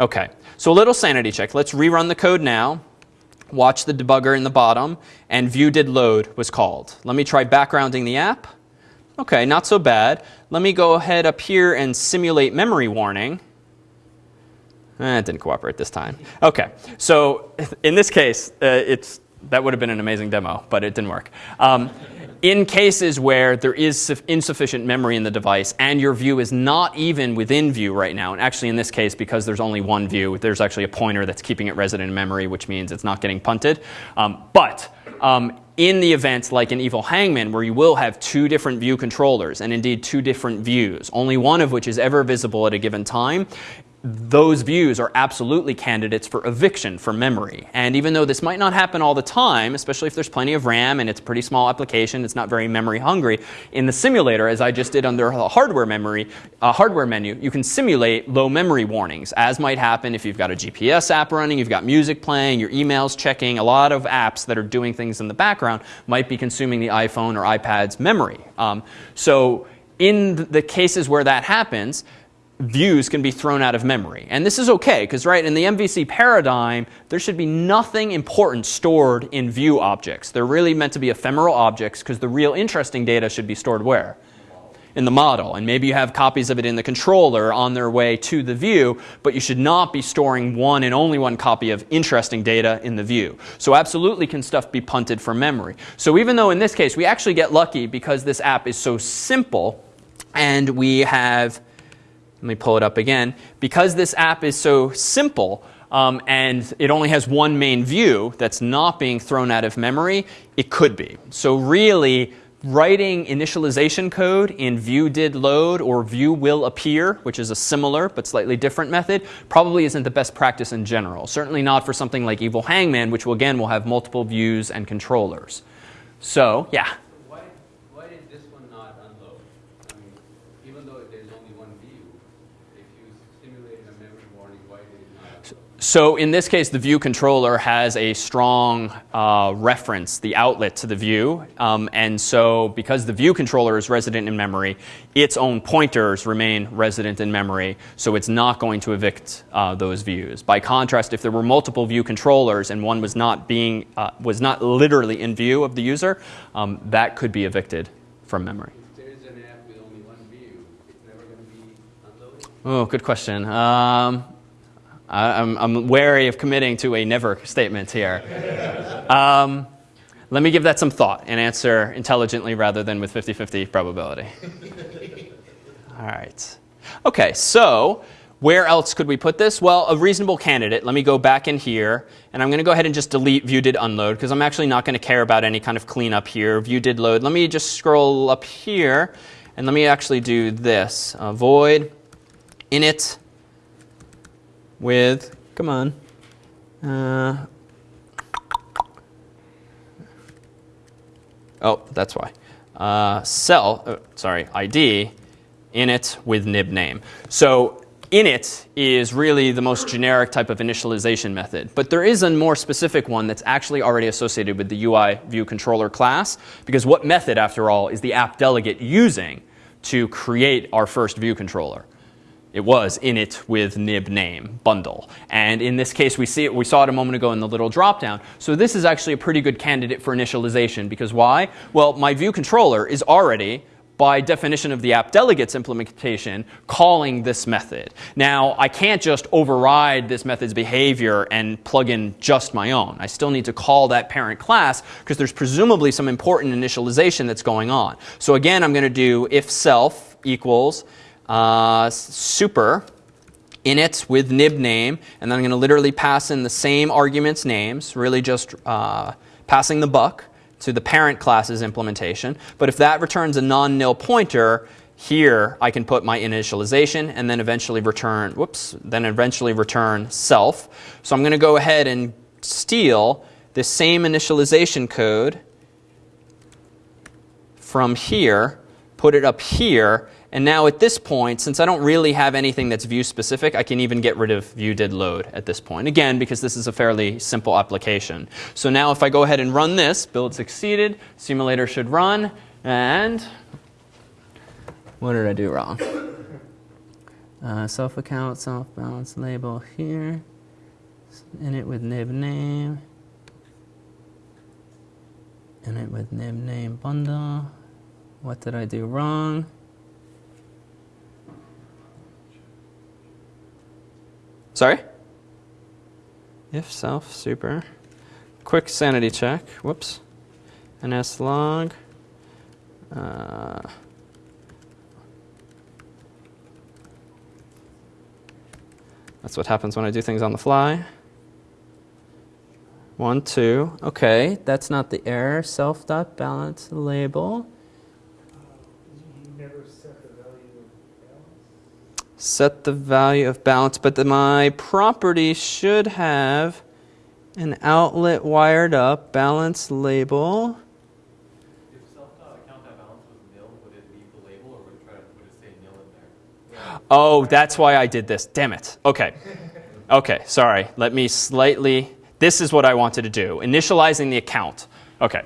A: Okay, so a little sanity check. Let's rerun the code now. Watch the debugger in the bottom, and view did load was called. Let me try backgrounding the app. Okay, not so bad. Let me go ahead up here and simulate memory warning. Eh, it didn't cooperate this time. Okay, so in this case, uh, it's, that would have been an amazing demo, but it didn't work. Um, in cases where there is insufficient memory in the device and your view is not even within view right now, and actually in this case, because there's only one view, there's actually a pointer that's keeping it resident in memory, which means it's not getting punted. Um, but um, in the event like an evil hangman where you will have two different view controllers and indeed two different views, only one of which is ever visible at a given time, those views are absolutely candidates for eviction from memory. And even though this might not happen all the time, especially if there's plenty of RAM and it's a pretty small application, it's not very memory hungry, in the simulator, as I just did under the hardware memory, uh, hardware menu, you can simulate low memory warnings, as might happen if you've got a GPS app running, you've got music playing, your emails checking, a lot of apps that are doing things in the background might be consuming the iPhone or iPad's memory. Um, so in the cases where that happens, views can be thrown out of memory. And this is okay, because right, in the MVC paradigm, there should be nothing important stored in view objects. They're really meant to be ephemeral objects, because the real interesting data should be stored where? In the model. And maybe you have copies of it in the controller on their way to the view, but you should not be storing one and only one copy of interesting data in the view. So absolutely can stuff be punted from memory. So even though in this case we actually get lucky because this app is so simple and we have let me pull it up again. Because this app is so simple um, and it only has one main view that's not being thrown out of memory, it could be. So really, writing initialization code in view did load or view will appear, which is a similar but slightly different method, probably isn't the best practice in general. Certainly not for something like Evil Hangman, which will, again will have multiple views and controllers. So, yeah.
G: Why, why did this one not unload? I mean, even though there's only one view, if you simulated a memory warning, why did it not unload?
A: So in this case, the view controller has a strong uh, reference, the outlet to the view. Um, and so because the view controller is resident in memory, its own pointers remain resident in memory. So it's not going to evict uh, those views. By contrast, if there were multiple view controllers and one was not being, uh, was not literally in view of the user, um, that could be evicted from memory.
G: If there is an app with only one view, it's never going to be unloaded?
A: Oh, good question. Um, I'm, I'm wary of committing to a never statement here. Um, let me give that some thought and answer intelligently rather than with 50 50 probability. All right. Okay, so where else could we put this? Well, a reasonable candidate. Let me go back in here, and I'm going to go ahead and just delete view did unload because I'm actually not going to care about any kind of cleanup here. View did load. Let me just scroll up here, and let me actually do this. Uh, void init with, come on, uh, oh, that's why. Uh, cell, uh, sorry, ID, init with nib name. So init is really the most generic type of initialization method. But there is a more specific one that's actually already associated with the UI view controller class. Because what method, after all, is the app delegate using to create our first view controller? It was init with nib name bundle. And in this case, we see it, we saw it a moment ago in the little dropdown. So this is actually a pretty good candidate for initialization because why? Well, my view controller is already by definition of the app delegates implementation, calling this method. Now, I can't just override this method's behavior and plug in just my own. I still need to call that parent class because there's presumably some important initialization that's going on. So again, I'm going to do if self equals uh, super init with nib name, and then I'm going to literally pass in the same arguments names, really just uh, passing the buck to the parent class's implementation. But if that returns a non-nil pointer, here I can put my initialization and then eventually return, whoops, then eventually return self. So I'm going to go ahead and steal the same initialization code from here, put it up here, and now at this point, since I don't really have anything that's view specific, I can even get rid of view did load at this point. Again, because this is a fairly simple application. So now if I go ahead and run this, build succeeded, simulator should run, and what did I do wrong? Uh, self account, self balance label here, init with nib name, init with nib name bundle. What did I do wrong? Sorry? If self super. Quick sanity check. Whoops. ns log. Uh, that's what happens when I do things on the fly. One, two. Okay, that's not the error. Self dot balance label.
C: You never set the value of balance?
A: Set the value of balance, but the, my property should have an outlet wired up balance label.
E: If self.account.balance was nil, would it leave the label or would it try to, would it say nil in there?
A: Oh, that's why I did this. Damn it. Okay. Okay, sorry. Let me slightly. This is what I wanted to do. Initializing the account. Okay.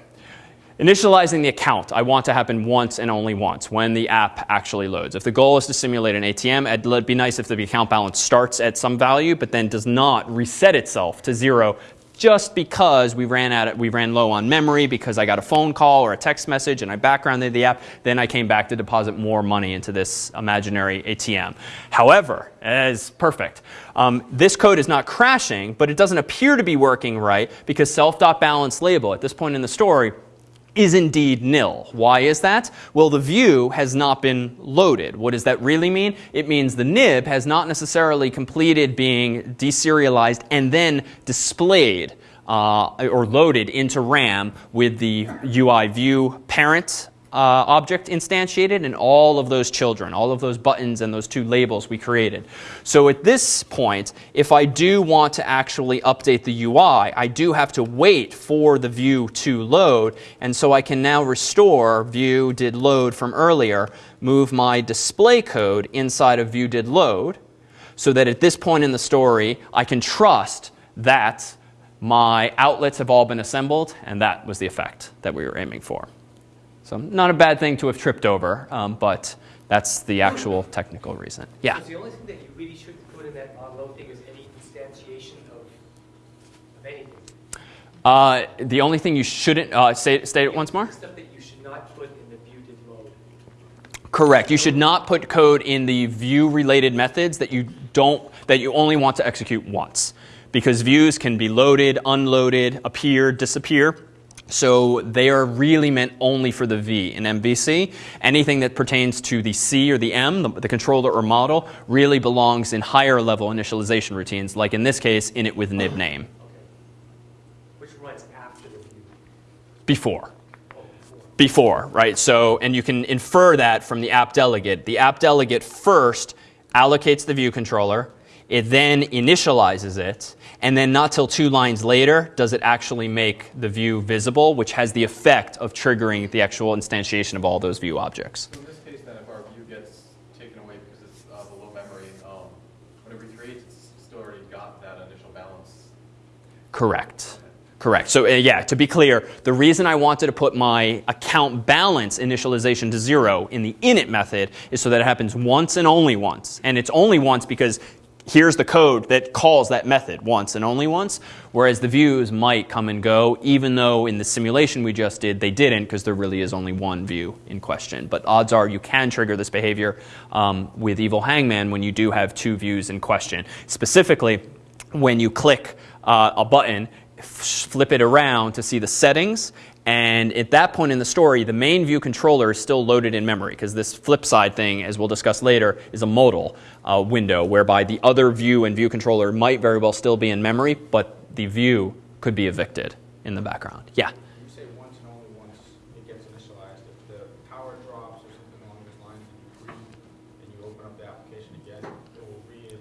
A: Initializing the account, I want to happen once and only once when the app actually loads. If the goal is to simulate an ATM, it'd be nice if the account balance starts at some value but then does not reset itself to zero just because we ran out we ran low on memory because I got a phone call or a text message and I backgrounded the app. Then I came back to deposit more money into this imaginary ATM. However, as perfect. Um, this code is not crashing, but it doesn't appear to be working right because self.balance label at this point in the story is indeed nil. Why is that? Well, the view has not been loaded. What does that really mean? It means the nib has not necessarily completed being deserialized and then displayed uh, or loaded into RAM with the UI view parent Uh, object instantiated and all of those children, all of those buttons and those two labels we created. So at this point, if I do want to actually update the UI, I do have to wait for the view to load. And so I can now restore view did load from earlier, move my display code inside of view did load, so that at this point in the story, I can trust that my outlets have all been assembled, and that was the effect that we were aiming for. So not a bad thing to have tripped over, um, but that's the actual technical reason. Yeah?
H: Because the only thing that you really shouldn't put in that onload thing is any instantiation of, of anything.
A: Uh, the only thing you shouldn't, uh, say, state it once more?
H: Stuff that you should not put in the view did load.
A: Correct. You should not put code in the view related methods that you don't, that you only want to execute once. Because views can be loaded, unloaded, appear, disappear. So they are really meant only for the V in MVC. Anything that pertains to the C or the M, the, the controller or model, really belongs in higher level initialization routines, like in this case, init with nib name,
H: Okay. Which runs after the. Oh, before.
A: before, right? So, and you can infer that from the app delegate. The app delegate first allocates the view controller, it then initializes it, and then not till two lines later does it actually make the view visible, which has the effect of triggering the actual instantiation of all those view objects.
E: So in this case, then, if our view gets taken away because it's uh, the low memory, um, when it recreates, it's still already got that initial balance.
A: Correct. Correct. So uh, yeah, to be clear, the reason I wanted to put my account balance initialization to zero in the init method is so that it happens once and only once. And it's only once because here's the code that calls that method once and only once, whereas the views might come and go, even though in the simulation we just did, they didn't because there really is only one view in question. But odds are you can trigger this behavior um, with Evil Hangman when you do have two views in question. Specifically, when you click uh, a button, flip it around to see the settings, and at that point in the story, the main view controller is still loaded in memory because this flip side thing, as we'll discuss later, is a modal uh, window whereby the other view and view controller might very well still be in memory, but the view could be evicted in the background. Yeah.
B: You say once and only once it gets initialized. If the power drops or something along those lines, and you and you open up the application again, it will re-init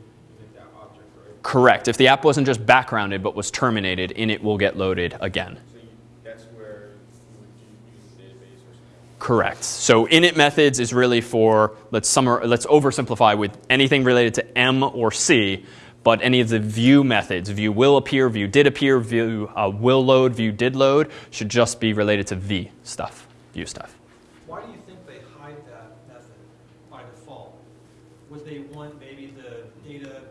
B: that object, right?
A: Correct. If the app wasn't just backgrounded but was terminated, init will get loaded again.
B: So you, that's where you would u- use the database or something.
A: Correct. So init methods is really for let's summar, let's oversimplify with anything related to M or C, but any of the view methods, view will appear, view did appear, view uh, will load, view did load, should just be related to V stuff, view stuff.
I: Why do you think they hide that method by default? Would they want maybe the data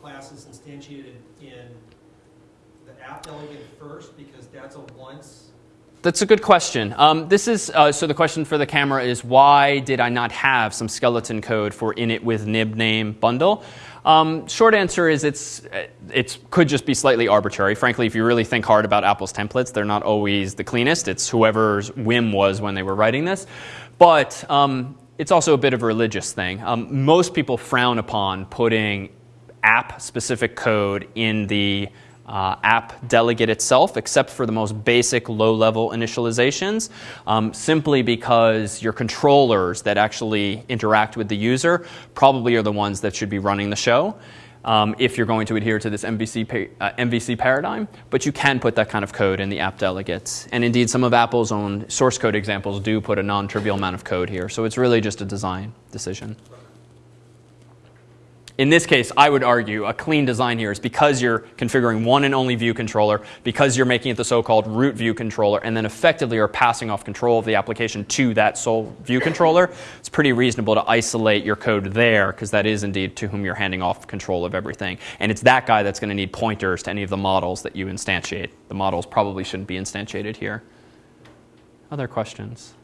I: classes instantiated in the app delegate first because that's a once?
A: That's a good question. Um, this is uh, so the question for the camera is why did I not have some skeleton code for init with nib name bundle? Um, short answer is it's it could just be slightly arbitrary. Frankly, if you really think hard about Apple's templates, they're not always the cleanest. It's whoever's whim was when they were writing this, but um, it's also a bit of a religious thing. Um, most people frown upon putting app-specific code in the uh, app delegate itself, except for the most basic low-level initializations, um, simply because your controllers that actually interact with the user probably are the ones that should be running the show. Um, if you're going to adhere to this MVC, uh, MVC paradigm, but you can put that kind of code in the app delegates. And indeed, some of Apple's own source code examples do put a non trivial amount of code here. So it's really just a design decision. In this case, I would argue a clean design here is because you're configuring one and only view controller, because you're making it the so-called root view controller, and then effectively are passing off control of the application to that sole view controller. It's pretty reasonable to isolate your code there, because that is indeed to whom you're handing off control of everything. And it's that guy that's going to need pointers to any of the models that you instantiate. The models probably shouldn't be instantiated here. Other questions?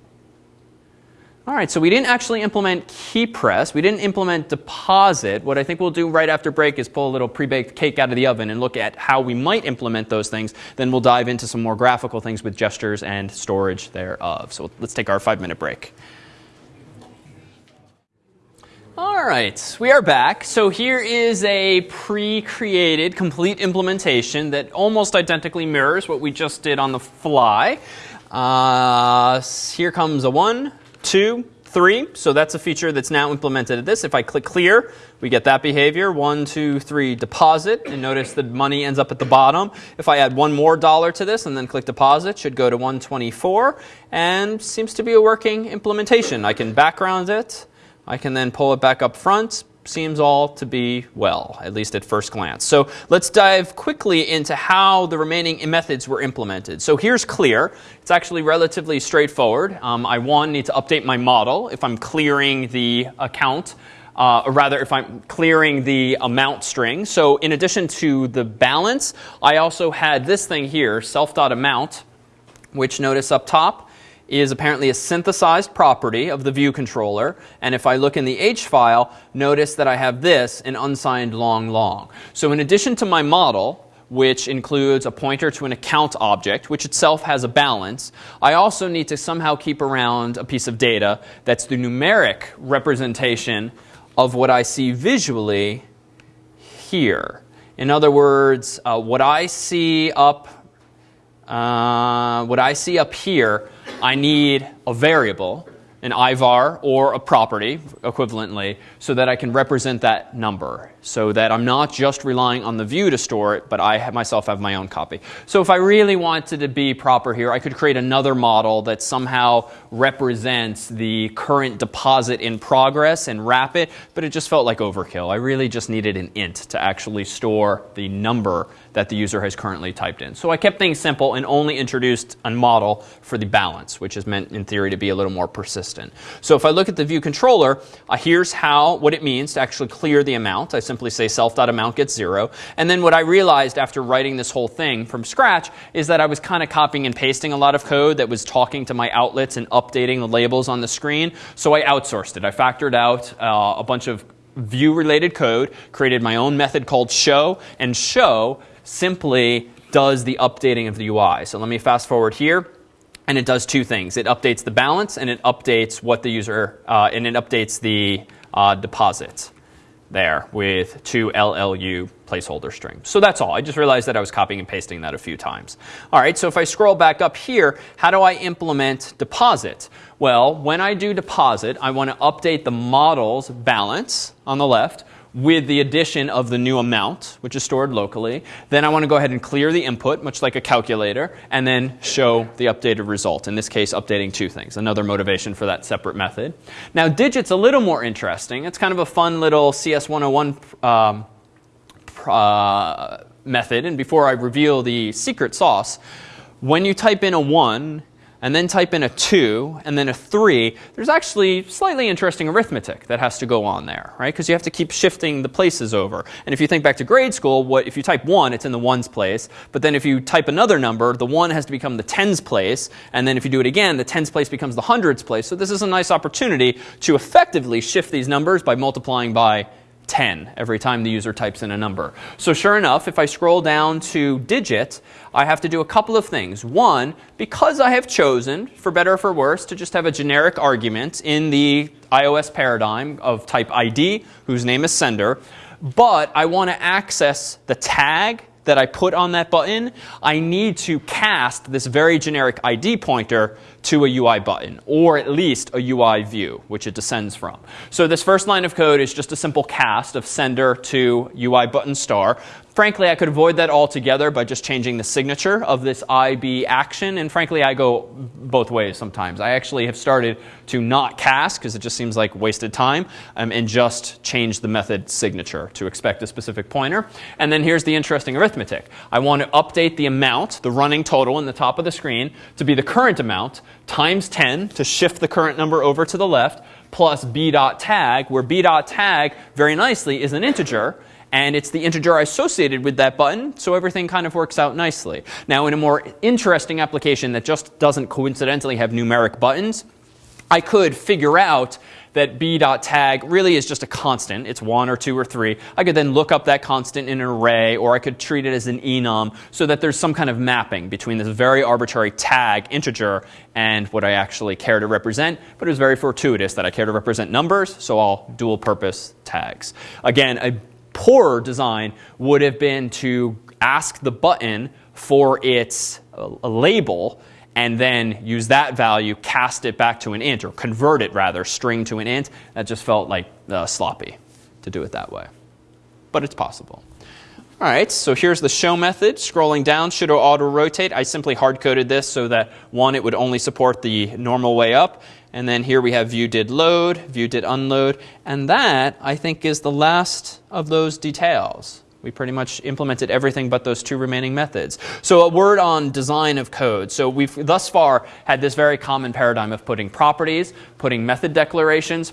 A: All right, so we didn't actually implement key press. We didn't implement deposit. What I think we'll do right after break is pull a little pre-baked cake out of the oven and look at how we might implement those things. Then we'll dive into some more graphical things with gestures and storage thereof. So let's take our five-minute break. All right, we are back. So here is a pre-created complete implementation that almost identically mirrors what we just did on the fly. Uh, here comes a one, two, three. So that's a feature that's now implemented at this. If I click clear, we get that behavior. One, two, three, deposit. And notice the money ends up at the bottom. If I add one more dollar to this and then click deposit, should go to 124 and seems to be a working implementation. I can background it. I can then pull it back up front, seems all to be well, at least at first glance. So let's dive quickly into how the remaining methods were implemented. So here's clear. It's actually relatively straightforward. Um, I, one, need to update my model if I'm clearing the account. Uh, or rather, if I'm clearing the amount string. So in addition to the balance, I also had this thing here, self.amount, which notice up top, is apparently a synthesized property of the view controller. And if I look in the H file, notice that I have this, an unsigned long long. So in addition to my model, which includes a pointer to an account object, which itself has a balance, I also need to somehow keep around a piece of data that's the numeric representation of what I see visually here. In other words, uh, what I see up, uh, what I see up here I need a variable, an IVAR or a property equivalently, so that I can represent that number, so that I'm not just relying on the view to store it, but I have myself have my own copy. So if I really wanted to be proper here, I could create another model that somehow represents the current deposit in progress and wrap it, but it just felt like overkill. I really just needed an int to actually store the number that the user has currently typed in. So I kept things simple and only introduced a model for the balance, which is meant in theory to be a little more persistent. So if I look at the view controller, uh, here's how what it means to actually clear the amount. I simply say self.amount gets zero. And then what I realized after writing this whole thing from scratch is that I was kind of copying and pasting a lot of code that was talking to my outlets and updating the labels on the screen. So I outsourced it. I factored out uh, a bunch of view related code, created my own method called show, and show simply does the updating of the UI. So let me fast forward here. And it does two things. It updates the balance and it updates what the user, uh, and it updates the uh, deposit there with two LLU placeholder strings. So that's all. I just realized that I was copying and pasting that a few times. All right, so if I scroll back up here, how do I implement deposit? Well, when I do deposit, I want to update the model's balance on the left with the addition of the new amount, which is stored locally. Then I want to go ahead and clear the input, much like a calculator, and then show the updated result. In this case, updating two things. Another motivation for that separate method. Now, digit's a little more interesting. It's kind of a fun little CS101 um, uh, method. And before I reveal the secret sauce, when you type in a 1, and then type in a 2 and then a 3, there's actually slightly interesting arithmetic that has to go on there, right? Because you have to keep shifting the places over. And if you think back to grade school, what if you type 1, it's in the ones place. But then if you type another number, the 1 has to become the tens place. And then if you do it again, the tens place becomes the hundreds place. So this is a nice opportunity to effectively shift these numbers by multiplying by 10 every time the user types in a number. So sure enough, if I scroll down to digit, I have to do a couple of things. One, because I have chosen, for better or for worse, to just have a generic argument in the iOS paradigm of type ID, whose name is sender, but I want to access the tag that I put on that button, I need to cast this very generic ID pointer to a UI button, or at least a UI view, which it descends from. So this first line of code is just a simple cast of sender to UI button star. Frankly, I could avoid that altogether by just changing the signature of this IB action. And frankly, I go both ways sometimes. I actually have started to not cast because it just seems like wasted time um, and just change the method signature to expect a specific pointer. And then here's the interesting arithmetic. I want to update the amount, the running total in the top of the screen, to be the current amount times 10 to shift the current number over to the left plus b dot tag, where b dot tag very nicely is an integer and it's the integer associated with that button, so everything kind of works out nicely. Now, in a more interesting application that just doesn't coincidentally have numeric buttons, I could figure out that b.tag really is just a constant. It's 1 or 2 or 3. I could then look up that constant in an array, or I could treat it as an enum so that there's some kind of mapping between this very arbitrary tag integer and what I actually care to represent. But it was very fortuitous that I care to represent numbers, so I'll dual purpose tags. Again, a poorer design would have been to ask the button for its uh, label and then use that value, cast it back to an int, or convert it rather, string to an int. That just felt like uh, sloppy to do it that way. But it's possible. All right, so here's the show method. Scrolling down, should auto rotate. I simply hard coded this so that one, it would only support the normal way up. And then here we have view did load, view did unload. And that, I think, is the last of those details. We pretty much implemented everything but those two remaining methods. So a word on design of code. So we've thus far had this very common paradigm of putting properties, putting method declarations,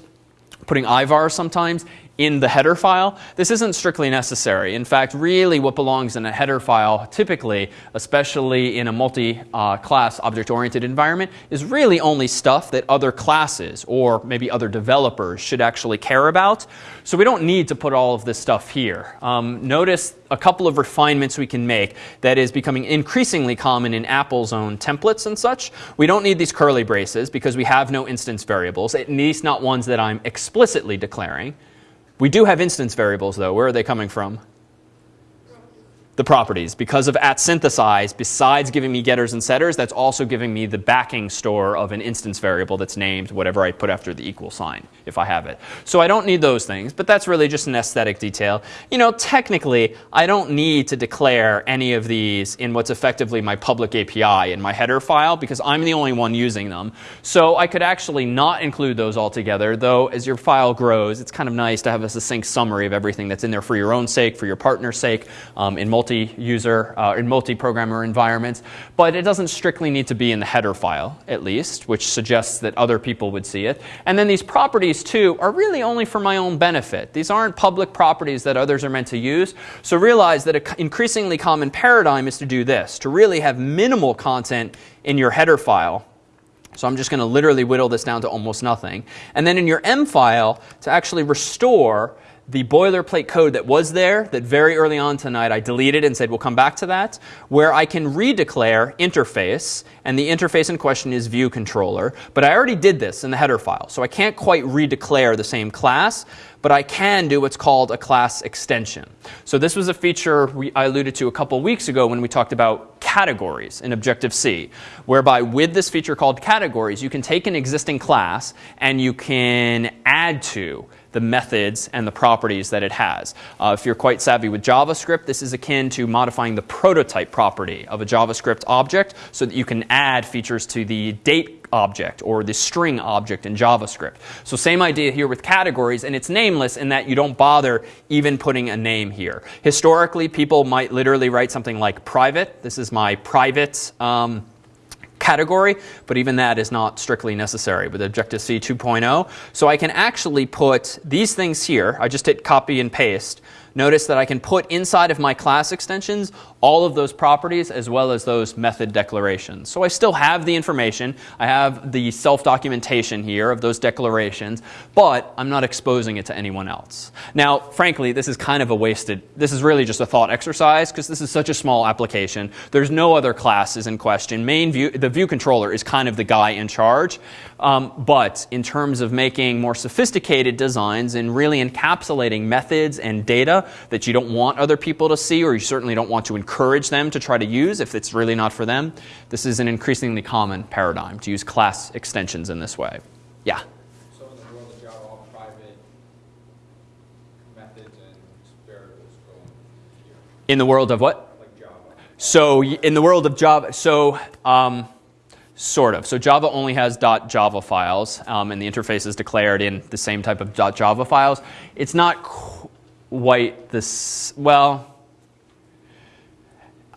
A: putting IVAR sometimes in the header file. This isn't strictly necessary. In fact, really what belongs in a header file, typically, especially in a multi-class object-oriented environment, is really only stuff that other classes or maybe other developers should actually care about. So we don't need to put all of this stuff here. Um, notice a couple of refinements we can make that is becoming increasingly common in Apple's own templates and such. We don't need these curly braces because we have no instance variables, at least not ones that I'm explicitly declaring. We do have instance variables, though. Where are they coming from? The properties. Because of at synthesize, besides giving me getters and setters, that's also giving me the backing store of an instance variable that's named whatever I put after the equal sign, if I have it. So I don't need those things, but that's really just an aesthetic detail. You know, technically, I don't need to declare any of these in what's effectively my public API in my header file because I'm the only one using them. So I could actually not include those altogether, though as your file grows, it's kind of nice to have a succinct summary of everything that's in there for your own sake, for your partner's sake, um, in multiple multi-user uh, in multi-programmer environments, but it doesn't strictly need to be in the header file, at least, which suggests that other people would see it. And then these properties, too, are really only for my own benefit. These aren't public properties that others are meant to use. So realize that an increasingly common paradigm is to do this, to really have minimal content in your header file. So I'm just going to literally whittle this down to almost nothing. And then in your M file, to actually restore the boilerplate code that was there that very early on tonight I deleted and said we'll come back to that, where I can redeclare interface, and the interface in question is view controller. But I already did this in the header file, so I can't quite redeclare the same class, but I can do what's called a class extension. So this was a feature we, I alluded to a couple weeks ago when we talked about categories in Objective-C, whereby with this feature called categories, you can take an existing class and you can add to the methods and the properties that it has. Uh, if you're quite savvy with JavaScript, this is akin to modifying the prototype property of a JavaScript object so that you can add features to the date object or the string object in JavaScript. So same idea here with categories, and it's nameless in that you don't bother even putting a name here. Historically, people might literally write something like private. This is my private um, category, but even that is not strictly necessary with Objective-C 2.0. So I can actually put these things here. I just hit copy and paste. Notice that I can put inside of my class extensions all of those properties as well as those method declarations. So I still have the information. I have the self-documentation here of those declarations, but I'm not exposing it to anyone else. Now, frankly, this is kind of a wasted, this is really just a thought exercise because this is such a small application. There's no other classes in question. Main view, the view controller is kind of the guy in charge. Um, but in terms of making more sophisticated designs and really encapsulating methods and data that you don't want other people to see or you certainly don't want to encourage them to try to use if it's really not for them. This is an increasingly common paradigm to use class extensions in this way. Yeah?
B: So in the world of Java, all private methods and variables go here,
A: In the world of what?
B: like Java.
A: So in the world of Java, so um, sort of. So Java only has .java files, um, and the interface is declared in the same type of .java files. It's not quite this, well,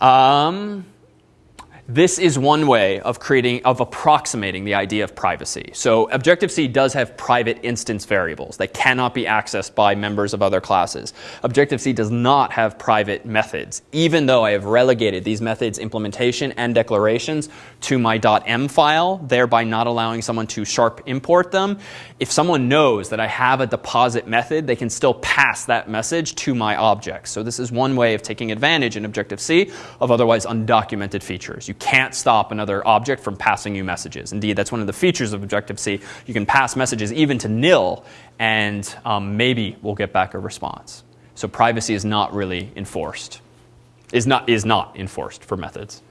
A: um, this is one way of creating, of approximating the idea of privacy. So Objective-C does have private instance variables that cannot be accessed by members of other classes. Objective-C does not have private methods, even though I have relegated these methods implementation and declarations to my .m file, thereby not allowing someone to sharp import them. If someone knows that I have a deposit method, they can still pass that message to my object. So this is one way of taking advantage in Objective-C of otherwise undocumented features. You can't stop another object from passing you messages. Indeed, that's one of the features of Objective-C. You can pass messages even to nil, and um, maybe we'll get back a response. So privacy is not really enforced, is not, is not enforced for methods.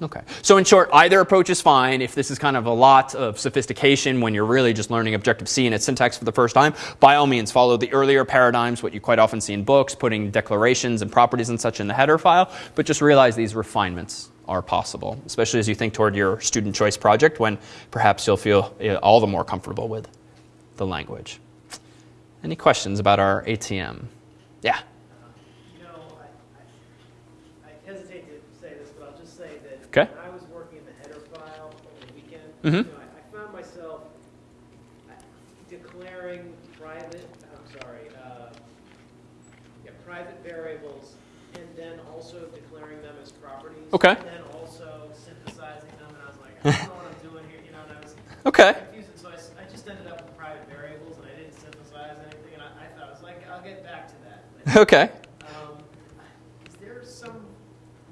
A: Okay. So in short, either approach is fine. If this is kind of a lot of sophistication when you're really just learning Objective-C and its syntax for the first time, by all means follow the earlier paradigms, what you quite often see in books, putting declarations and properties and such in the header file, but just realize these refinements are possible, especially as you think toward your student choice project when perhaps you'll feel uh, all the more comfortable with the language. Any questions about our ATM? Yeah.
D: You know, I, I, I hesitate to say this, but I'll just say that
A: Okay.
D: I was working in the header file over the weekend,
A: Mhm.
D: you know, I, I found myself uh, declaring private, I'm sorry, uh, yeah, private variables, and then also declaring them as properties.
A: Okay.
D: And then also synthesizing them, and I was like, I don't know what I'm doing here, you know, and I was
A: Okay.
D: confused, and so I, I just ended up with private variables, and I didn't synthesize anything, and I, I thought, I was like, I'll get back to that. But,
A: Okay.
D: um, Is there some,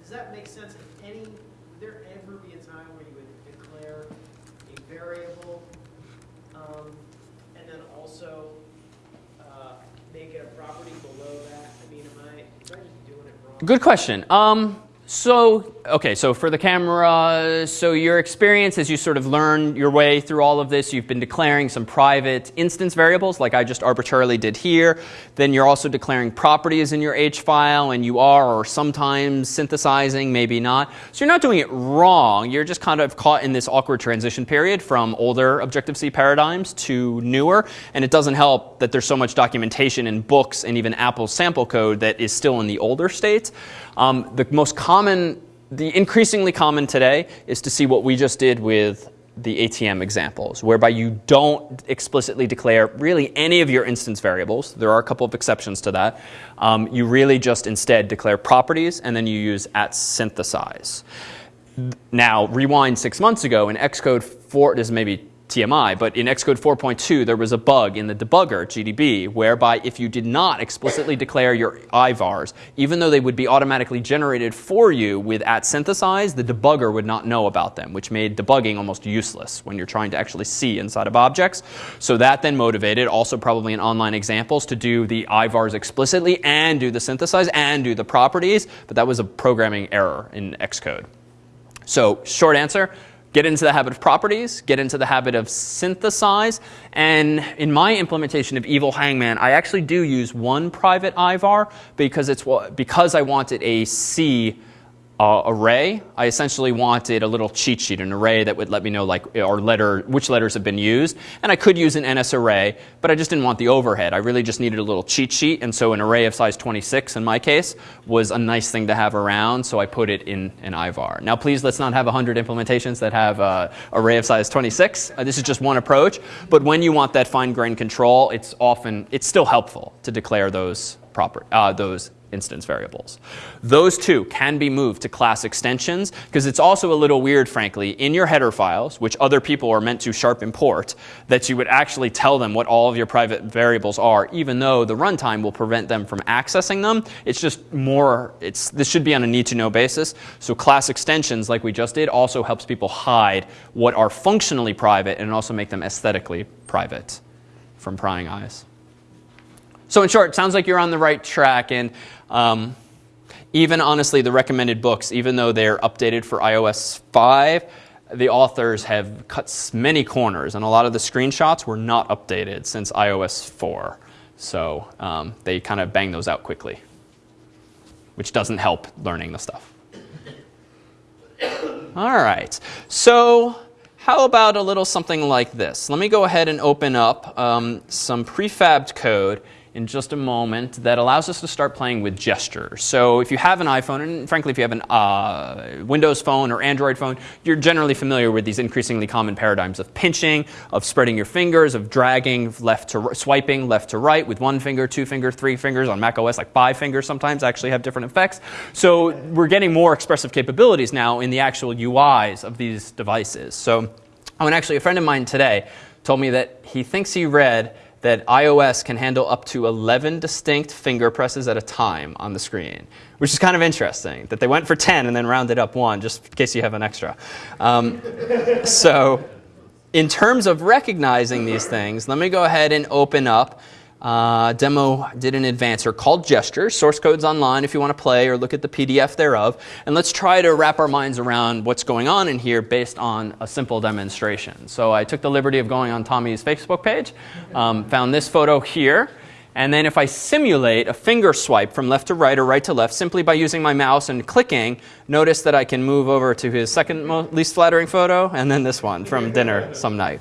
D: does that make sense? If any, would there ever be a time where you would declare a variable, um, and then also, uh, make it a property below that? I mean, am I, am I just doing it wrong?
A: Good question. Um, so, okay, so for the camera, so your experience as you sort of learn your way through all of this, you've been declaring some private instance variables like I just arbitrarily did here. Then you're also declaring properties in your H file, and you are or sometimes synthesizing, maybe not. So you're not doing it wrong. You're just kind of caught in this awkward transition period from older Objective-C paradigms to newer. And it doesn't help that there's so much documentation in books and even Apple's sample code that is still in the older states. Um, the most common, the increasingly common today is to see what we just did with the ATM examples, whereby you don't explicitly declare really any of your instance variables. There are a couple of exceptions to that. Um, you really just instead declare properties and then you use at synthesize. Now, rewind six months ago in Xcode 4, this is maybe TMI, but in Xcode 4.2, there was a bug in the debugger, GDB, whereby if you did not explicitly declare your IVARs, even though they would be automatically generated for you with at synthesize, the debugger would not know about them, which made debugging almost useless when you're trying to actually see inside of objects. So that then motivated, also probably in online examples, to do the IVARs explicitly and do the synthesize and do the properties, but that was a programming error in Xcode. So, short answer get into the habit of properties, get into the habit of synthesize. And in my implementation of Evil Hangman, I actually do use one private IVAR because, it's, because I wanted a C uh, array. I essentially wanted a little cheat sheet, an array that would let me know like or letter which letters have been used. And I could use an NS array, but I just didn't want the overhead. I really just needed a little cheat sheet, and so an array of size 26 in my case was a nice thing to have around. So I put it in an IVAR. Now, please let's not have 100 implementations that have uh, array of size 26. Uh, this is just one approach. But when you want that fine-grained control, it's often it's still helpful to declare those proper uh, those instance variables. Those two can be moved to class extensions because it's also a little weird, frankly, in your header files, which other people are meant to sharp import, that you would actually tell them what all of your private variables are, even though the runtime will prevent them from accessing them. It's just more, it's, this should be on a need to know basis. So class extensions, like we just did, also helps people hide what are functionally private and also make them aesthetically private from prying eyes. So in short, it sounds like you're on the right track. And um, even honestly, the recommended books, even though they're updated for iOS 5, the authors have cut many corners, and a lot of the screenshots were not updated since iOS 4. So um, they kind of bang those out quickly, which doesn't help learning the stuff. All right. So how about a little something like this? Let me go ahead and open up um, some prefabbed code in just a moment that allows us to start playing with gestures. So if you have an iPhone, and frankly, if you have an uh, Windows phone or Android phone, you're generally familiar with these increasingly common paradigms of pinching, of spreading your fingers, of dragging left to swiping left to right with one finger, two finger, three fingers. On Mac OS, like five fingers sometimes actually have different effects. So we're getting more expressive capabilities now in the actual UIs of these devices. So oh, and actually, a friend of mine today told me that he thinks he read that iOS can handle up to 11 distinct finger presses at a time on the screen, which is kind of interesting that they went for 10 and then rounded up one, just in case you have an extra. Um, so, in terms of recognizing these things, let me go ahead and open up uh, demo did in advance are called gestures. Source code's online if you want to play or look at the PDF thereof. And let's try to wrap our minds around what's going on in here based on a simple demonstration. So I took the liberty of going on Tommy's Facebook page, um, found this photo here. And then if I simulate a finger swipe from left to right or right to left simply by using my mouse and clicking, notice that I can move over to his second least flattering photo and then this one from dinner some night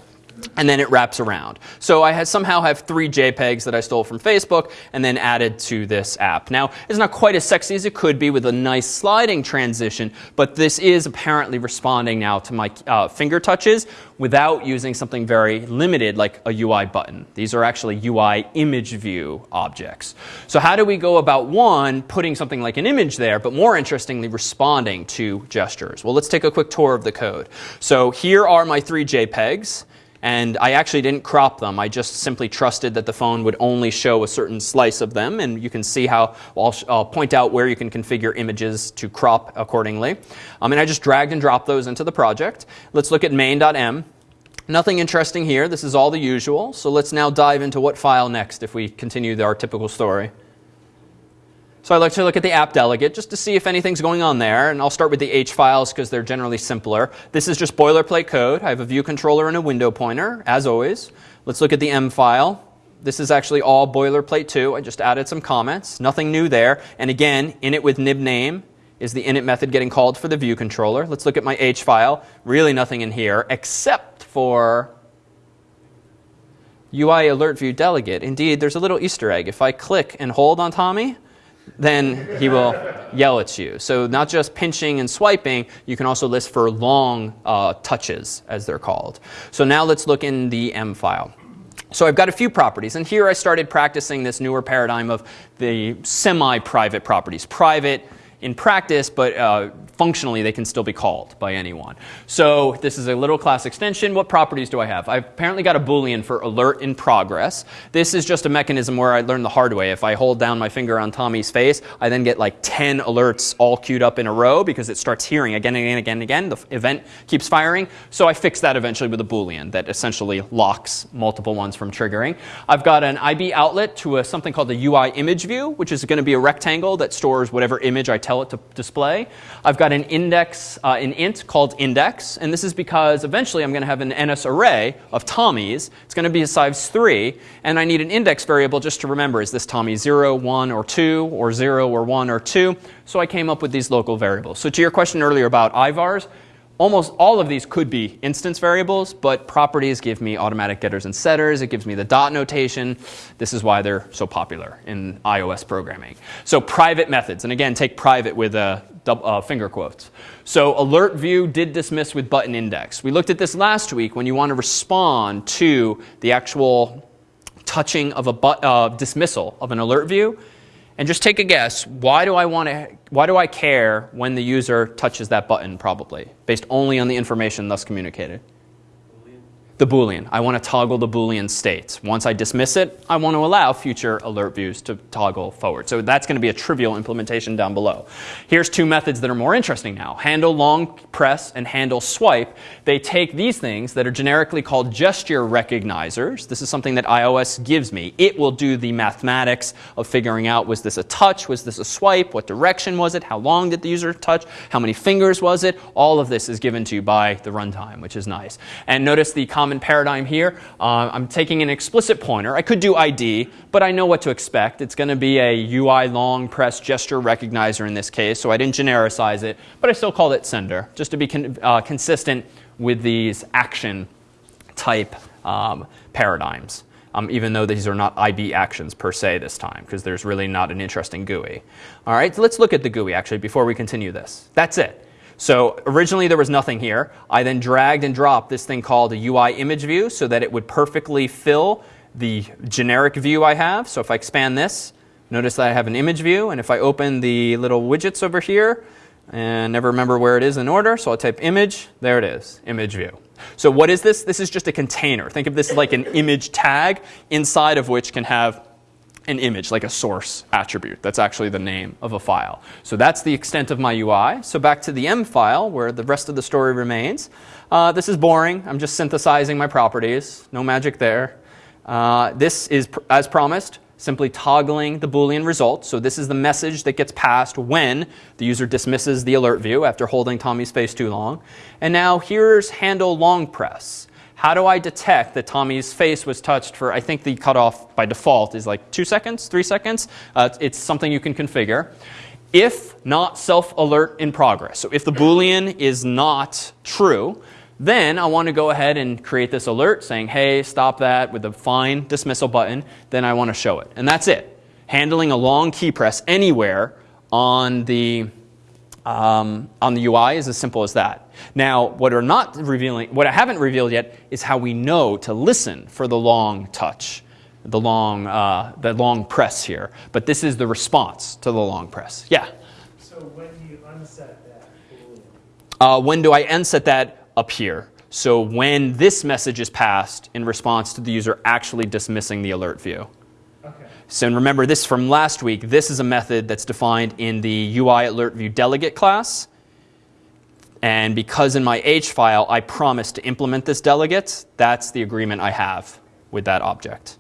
A: and then it wraps around. So I somehow have three JPEGs that I stole from Facebook and then added to this app. Now, it's not quite as sexy as it could be with a nice sliding transition, but this is apparently responding now to my uh, finger touches without using something very limited like a UI button. These are actually UI image view objects. So how do we go about one, putting something like an image there, but more interestingly, responding to gestures? Well, let's take a quick tour of the code. So here are my three JPEGs and I actually didn't crop them. I just simply trusted that the phone would only show a certain slice of them, and you can see how I'll, I'll point out where you can configure images to crop accordingly. Um, and I just dragged and dropped those into the project. Let's look at main.m. Nothing interesting here. This is all the usual. So let's now dive into what file next if we continue our typical story. So I like to look at the app delegate just to see if anything's going on there. And I'll start with the H files because they're generally simpler. This is just boilerplate code. I have a view controller and a window pointer, as always. Let's look at the M file. This is actually all boilerplate too. I just added some comments. Nothing new there. And again, init with nib name is the init method getting called for the view controller. Let's look at my H file. Really nothing in here except for UI alert view delegate. Indeed, there's a little Easter egg. If I click and hold on Tommy, then he will yell at you. So not just pinching and swiping, you can also list for long uh, touches, as they're called. So now let's look in the M file. So I've got a few properties, and here I started practicing this newer paradigm of the semi-private properties. Private in practice, but uh, functionally they can still be called by anyone. So this is a little class extension. What properties do I have? I've apparently got a boolean for alert in progress. This is just a mechanism where I learned the hard way. If I hold down my finger on Tommy's face, I then get like 10 alerts all queued up in a row because it starts hearing again and again and again and again. The event keeps firing. So I fix that eventually with a boolean that essentially locks multiple ones from triggering. I've got an IB outlet to a, something called the UI image view, which is going to be a rectangle that stores whatever image I tell it to display. I've got got an index, uh, an int called index, and this is because eventually I'm going to have an NS array of Tommies. It's going to be a size 3, and I need an index variable just to remember, is this Tommy 0, 1, or 2, or 0, or 1, or 2? So I came up with these local variables. So to your question earlier about IVARs, almost all of these could be instance variables, but properties give me automatic getters and setters. It gives me the dot notation. This is why they're so popular in iOS programming. So private methods, and again, take private with a uh, finger quotes. So alert view did dismiss with button index. We looked at this last week when you want to respond to the actual touching of a uh, dismissal of an alert view. And just take a guess. Why do I want to? Why do I care when the user touches that button? Probably based only on the information thus communicated the Boolean. I want to toggle the Boolean state. Once I dismiss it, I want to allow future alert views to toggle forward. So that's going to be a trivial implementation down below. Here's two methods that are more interesting now. Handle long press and handle swipe. They take these things that are generically called gesture recognizers. This is something that iOS gives me. It will do the mathematics of figuring out was this a touch, was this a swipe, what direction was it, how long did the user touch, how many fingers was it. All of this is given to you by the runtime, which is nice. And notice the common paradigm here. Uh, I'm taking an explicit pointer. I could do ID, but I know what to expect. It's going to be a UI long press gesture recognizer in this case, so I didn't genericize it, but I still called it sender, just to be con uh, consistent with these action type um, paradigms. Um, even though these are not IB actions per se this time, because there's really not an interesting GUI. All right, so let's look at the GUI actually before we continue this. That's it. So originally there was nothing here. I then dragged and dropped this thing called a UI image view so that it would perfectly fill the generic view I have. So if I expand this, notice that I have an image view. And if I open the little widgets over here, and never remember where it is in order, so I'll type image, there it is, image view. So what is this? This is just a container. Think of this like an image tag inside of which can have an image, like a source attribute. That's actually the name of a file. So that's the extent of my UI. So back to the M file, where the rest of the story remains. Uh, this is boring. I'm just synthesizing my properties. No magic there. Uh, this is, pr- as promised, simply toggling the Boolean result. So this is the message that gets passed when the user dismisses the alert view after holding Tommy's face too long. And now here's handle long press. How do I detect that Tommy's face was touched for, I think the cutoff by default is like two seconds, three seconds. Uh, it's something you can configure. If not self alert in progress, so if the Boolean is not true, then I want to go ahead and create this alert saying, hey, stop that with a fine dismissal button. Then I want to show it. And that's it. Handling a long key press anywhere on the, um, on the UI is as simple as that. Now, what are not revealing, what I haven't revealed yet is how we know to listen for the long touch, the long, uh, the long press here. But this is the response to the long press. Yeah.
C: So when do you unset that
A: Uh, when do I unset that? Up here. So when this message is passed in response to the user actually dismissing the alert view.
C: Okay.
A: So remember this from last week, this is a method that's defined in the UI alert view delegate class. And because in my H file I promised to implement this delegate, that's the agreement I have with that object.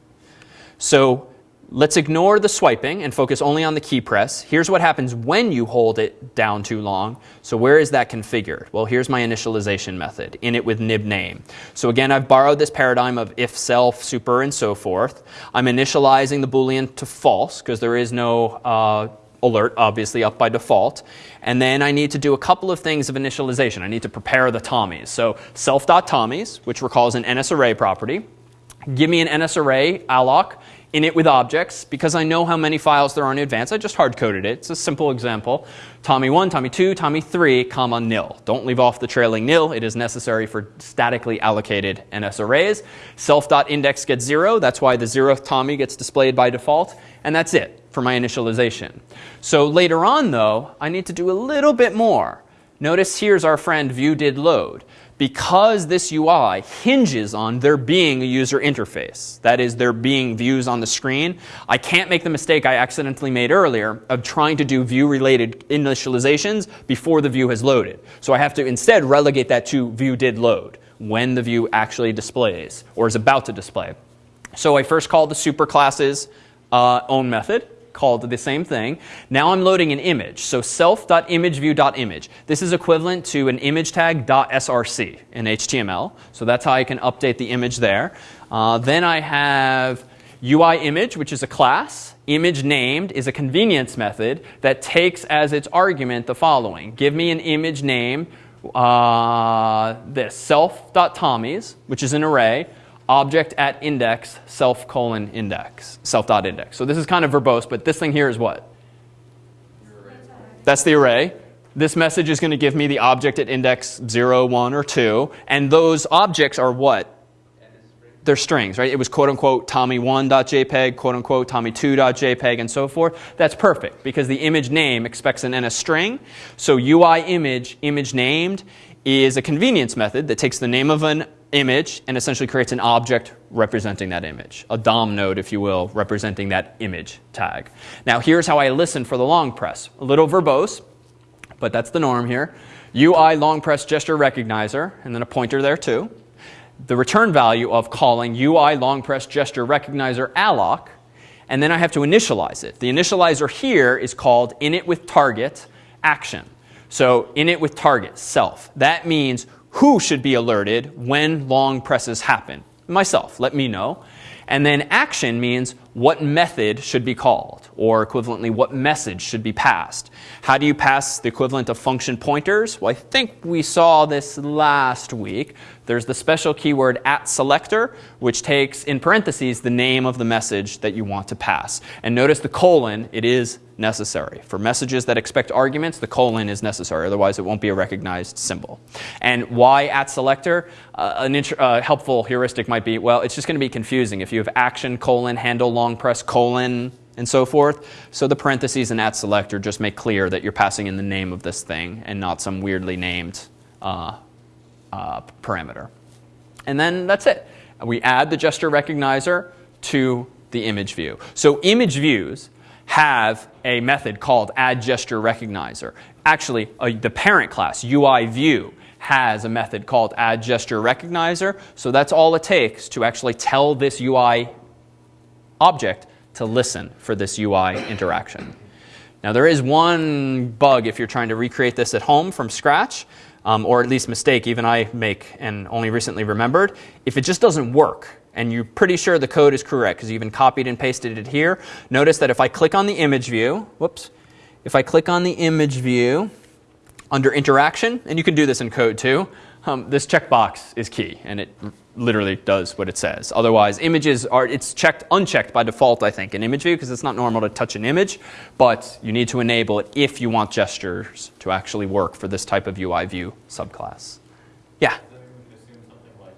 A: So let's ignore the swiping and focus only on the key press. Here's what happens when you hold it down too long. So where is that configured? Well, here's my initialization method, init with nib name. So again, I've borrowed this paradigm of if, self, super, and so forth. I'm initializing the Boolean to false because there is no uh, alert, obviously, up by default. And then I need to do a couple of things of initialization. I need to prepare the Tommies. So self.tommies, which recalls an NSArray property. Give me an NSArray alloc init with objects because I know how many files there are in advance. I just hard coded it. It's a simple example. Tommy 1, Tommy 2, Tommy 3, comma nil. Don't leave off the trailing nil. It is necessary for statically allocated NS arrays. Self.index gets 0. That's why the 0th Tommy gets displayed by default. And that's it for my initialization. So later on, though, I need to do a little bit more. Notice here's our friend view did load because this UI hinges on there being a user interface, that is, there being views on the screen, I can't make the mistake I accidentally made earlier of trying to do view related initializations before the view has loaded. So I have to instead relegate that to view did load when the view actually displays or is about to display. So I first call the superclasses uh, own method called the same thing. Now I'm loading an image. So self.imageview.image. This is equivalent to an image tag .src in HTML. So that's how I can update the image there. Uh, then I have UI image, which is a class. Image named is a convenience method that takes as its argument the following. Give me an image name, uh, this self.tommies, which is an array object at index self colon index, self dot index. So this is kind of verbose, but this thing here is what? That's the array. This message is going to give me the object at index 0, 1, or 2. And those objects are what? They're strings, right? It was quote unquote tommy1.jpg, quote unquote tommy2.jpg, and so forth. That's perfect because the image name expects an NS string. So UI image, image named, is a convenience method that takes the name of an image and essentially creates an object representing that image, a DOM node, if you will, representing that image tag. Now, here's how I listen for the long press. A little verbose, but that's the norm here. UI long press gesture recognizer, and then a pointer there too. The return value of calling UI long press gesture recognizer alloc, and then I have to initialize it. The initializer here is called init with target action. So init with target, self. That means who should be alerted when long presses happen. Myself, let me know. And then action means what method should be called, or equivalently, what message should be passed. How do you pass the equivalent of function pointers? Well, I think we saw this last week. There's the special keyword at selector, which takes in parentheses the name of the message that you want to pass. And notice the colon, it is necessary. For messages that expect arguments, the colon is necessary, otherwise it won't be a recognized symbol. And why at selector? Uh, an uh, helpful heuristic might be, well, it's just going to be confusing if you have action colon handle long press colon and so forth. So the parentheses and at selector just make clear that you're passing in the name of this thing and not some weirdly named uh, uh, parameter. And then that's it. We add the gesture recognizer to the image view. So image views have a method called add gesture recognizer. Actually, the parent class, UI view, has a method called add gesture recognizer. So that's all it takes to actually tell this UI object to listen for this UI interaction. Now there is one bug if you're trying to recreate this at home from scratch, um, or at least mistake even I make and only recently remembered. If it just doesn't work, and you're pretty sure the code is correct because you even copied and pasted it here, notice that if I click on the image view, whoops, if I click on the image view under interaction, and you can do this in code too, um, this checkbox is key, and it literally does what it says. Otherwise, images are, it's checked, unchecked by default, I think, in image view, because it's not normal to touch an image, but you need to enable it if you want gestures to actually work for this type of UI view subclass. Yeah?
E: Does that mean we can assume something like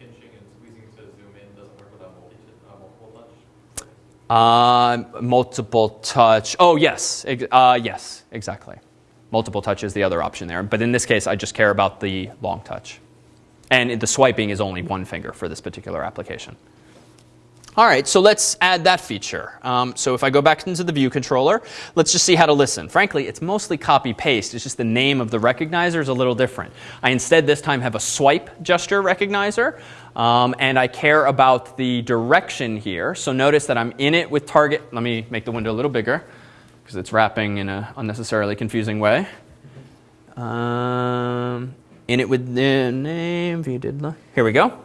E: and squeezing to zoom in doesn't work without multi, multiple touch?
A: Uh, multiple touch. Oh, yes. Uh, yes, exactly. Multiple touch is the other option there. But in this case, I just care about the long touch. And the swiping is only one finger for this particular application. All right, so let's add that feature. Um, so if I go back into the view controller, let's just see how to listen. Frankly, it's mostly copy paste. It's just the name of the recognizer is a little different. I instead this time have a swipe gesture recognizer, um, and I care about the direction here. So notice that I'm init with target. Let me make the window a little bigger because it's wrapping in an unnecessarily confusing way. Um, init with the name, view did here we go.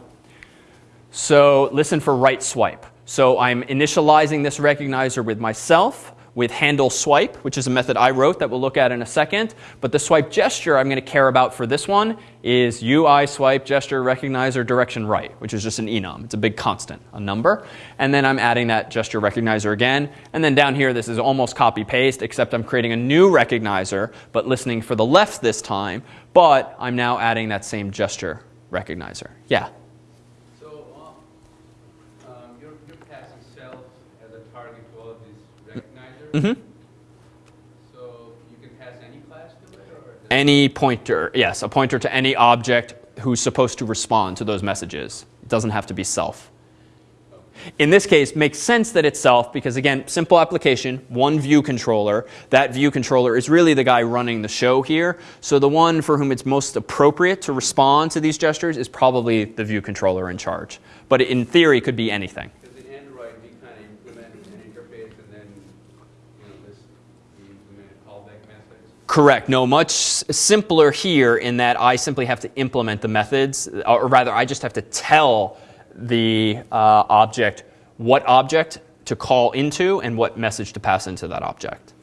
A: So listen for right swipe. So I'm initializing this recognizer with myself with handle swipe, which is a method I wrote that we'll look at in a second. But the swipe gesture I'm going to care about for this one is UI swipe gesture recognizer direction right, which is just an enum. It's a big constant, a number. And then I'm adding that gesture recognizer again. And then down here, this is almost copy paste, except I'm creating a new recognizer, but listening for the left this time. But I'm now adding that same gesture recognizer. Yeah.
G: So, uh, um, you're, you're passing self as a target to all of these recognizers?
A: Mm-hmm.
G: So you can pass any class to it, or?
A: Any pointer, yes, a pointer to any object who's supposed to respond to those messages. It doesn't have to be self. In this case, makes sense that it's self because again, simple application, one view controller. That view controller is really the guy running the show here. So the one for whom it's most appropriate to respond to these gestures is probably the view controller in charge. But in theory, it could be anything.
G: Because in Android, we kind of implement an interface and then, you know, this, we implement a callback methods.
A: Correct. No, much simpler here in that I simply have to implement the methods, or rather, I just have to tell the uh, object what object to call into and what message to pass into that object.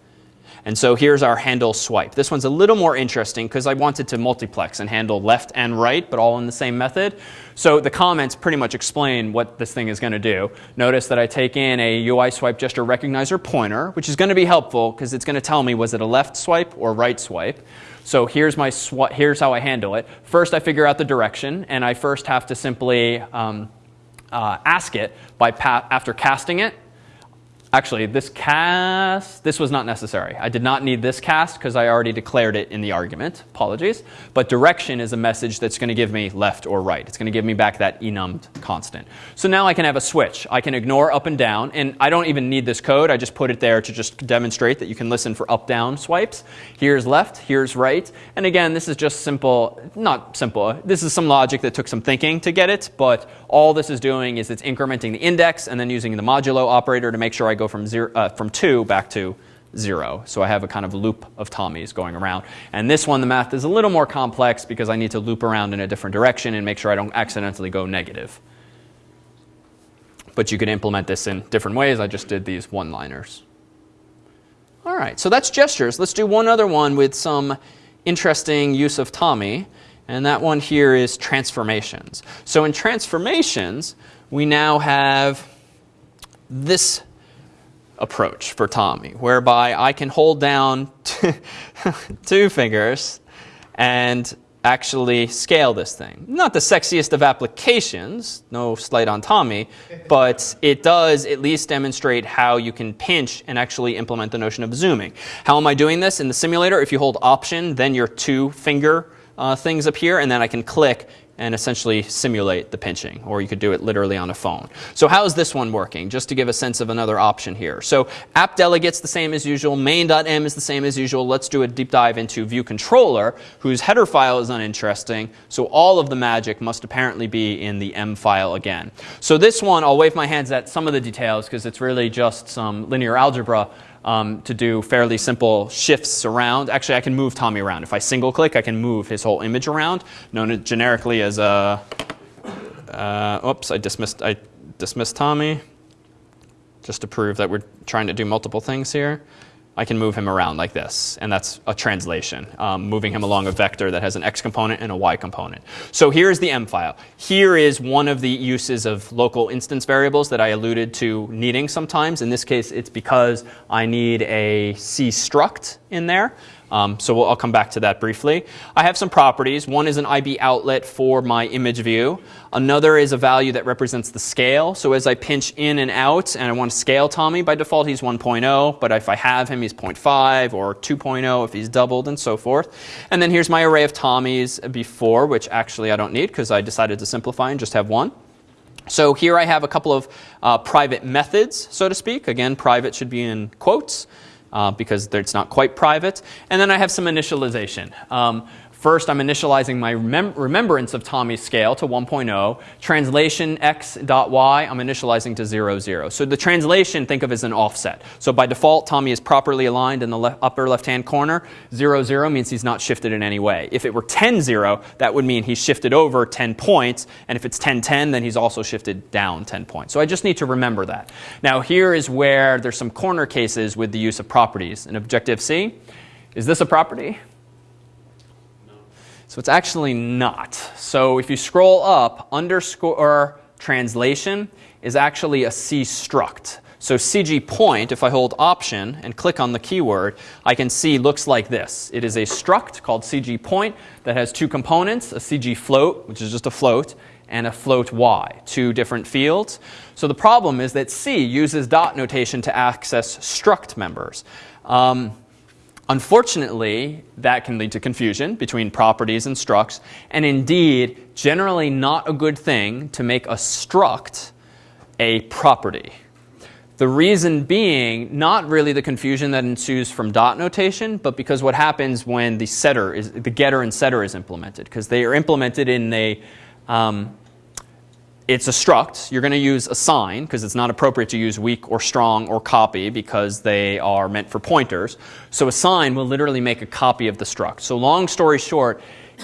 A: And so here's our handle swipe. This one's a little more interesting because I wanted to multiplex and handle left and right, but all in the same method. So the comments pretty much explain what this thing is going to do. Notice that I take in a UI swipe gesture recognizer pointer, which is going to be helpful because it's going to tell me was it a left swipe or right swipe. So here's my here's how I handle it. First, I figure out the direction, and I first have to simply um, uh, ask it by after casting it. Actually, this cast, this was not necessary. I did not need this cast because I already declared it in the argument. Apologies. But direction is a message that's going to give me left or right. It's going to give me back that enummed constant. So now I can have a switch. I can ignore up and down, and I don't even need this code. I just put it there to just demonstrate that you can listen for up-down swipes. Here's left, here's right. And again, this is just simple, not simple. This is some logic that took some thinking to get it, but all this is doing is it's incrementing the index and then using the modulo operator to make sure I go from zero, uh, from two back to zero. So I have a kind of loop of Tommies going around. And this one, the math is a little more complex because I need to loop around in a different direction and make sure I don't accidentally go negative. But you could implement this in different ways. I just did these one-liners. All right, so that's gestures. Let's do one other one with some interesting use of Tommy. And that one here is transformations. So in transformations, we now have this approach for Tommy, whereby I can hold down two fingers and actually scale this thing. Not the sexiest of applications, no slight on Tommy, but it does at least demonstrate how you can pinch and actually implement the notion of zooming. How am I doing this? In the simulator, if you hold Option, then your two finger uh, things appear, and then I can click and essentially simulate the pinching, or you could do it literally on a phone. So how is this one working? Just to give a sense of another option here. So app delegates the same as usual, main.m is the same as usual. Let's do a deep dive into view controller, whose header file is uninteresting. So all of the magic must apparently be in the m file again. So this one, I'll wave my hands at some of the details because it's really just some linear algebra um, to do fairly simple shifts around. Actually, I can move Tommy around. If I single click, I can move his whole image around, known generically as a, uh, oops, I dismissed, I dismissed Tommy just to prove that we're trying to do multiple things here. I can move him around like this, and that's a translation, um, moving him along a vector that has an x component and a y component. So here's the m file. Here is one of the uses of local instance variables that I alluded to needing sometimes. In this case, it's because I need a C struct in there. Um, so we'll, I'll come back to that briefly. I have some properties. One is an IB outlet for my image view. Another is a value that represents the scale. So as I pinch in and out and I want to scale Tommy, by default he's 1.0. But if I have him, he's 0.5 or 2.0 if he's doubled and so forth. And then here's my array of Tommies before, which actually I don't need because I decided to simplify and just have one. So here I have a couple of uh, private methods, so to speak. Again, private should be in quotes uh, because it's not quite private. And then I have some initialization. Um, First, I'm initializing my remem remembrance of Tommy's scale to 1.0. Translation x dot y, I'm initializing to 0, 0. So the translation, think of as an offset. So by default, Tommy is properly aligned in the le upper left-hand corner. 0, 0 means he's not shifted in any way. If it were 10, 0, that would mean he's shifted over 10 points. And if it's 10, 10, then he's also shifted down 10 points. So I just need to remember that. Now here is where there's some corner cases with the use of properties. In Objective-C, is this a property? So it's actually not. So if you scroll up, underscore translation is actually a C struct. So CG point, if I hold option and click on the keyword, I can see looks like this. It is a struct called CG point that has two components, a CG float, which is just a float, and a float y, two different fields. So the problem is that C uses dot notation to access struct members. Um, Unfortunately, that can lead to confusion between properties and structs, and indeed, generally not a good thing to make a struct a property. The reason being not really the confusion that ensues from dot notation, but because what happens when the setter is the getter and setter is implemented, because they are implemented in a um, it's a struct. You're going to use assign because it's not appropriate to use weak or strong or copy because they are meant for pointers. So assign will literally make a copy of the struct. So long story short,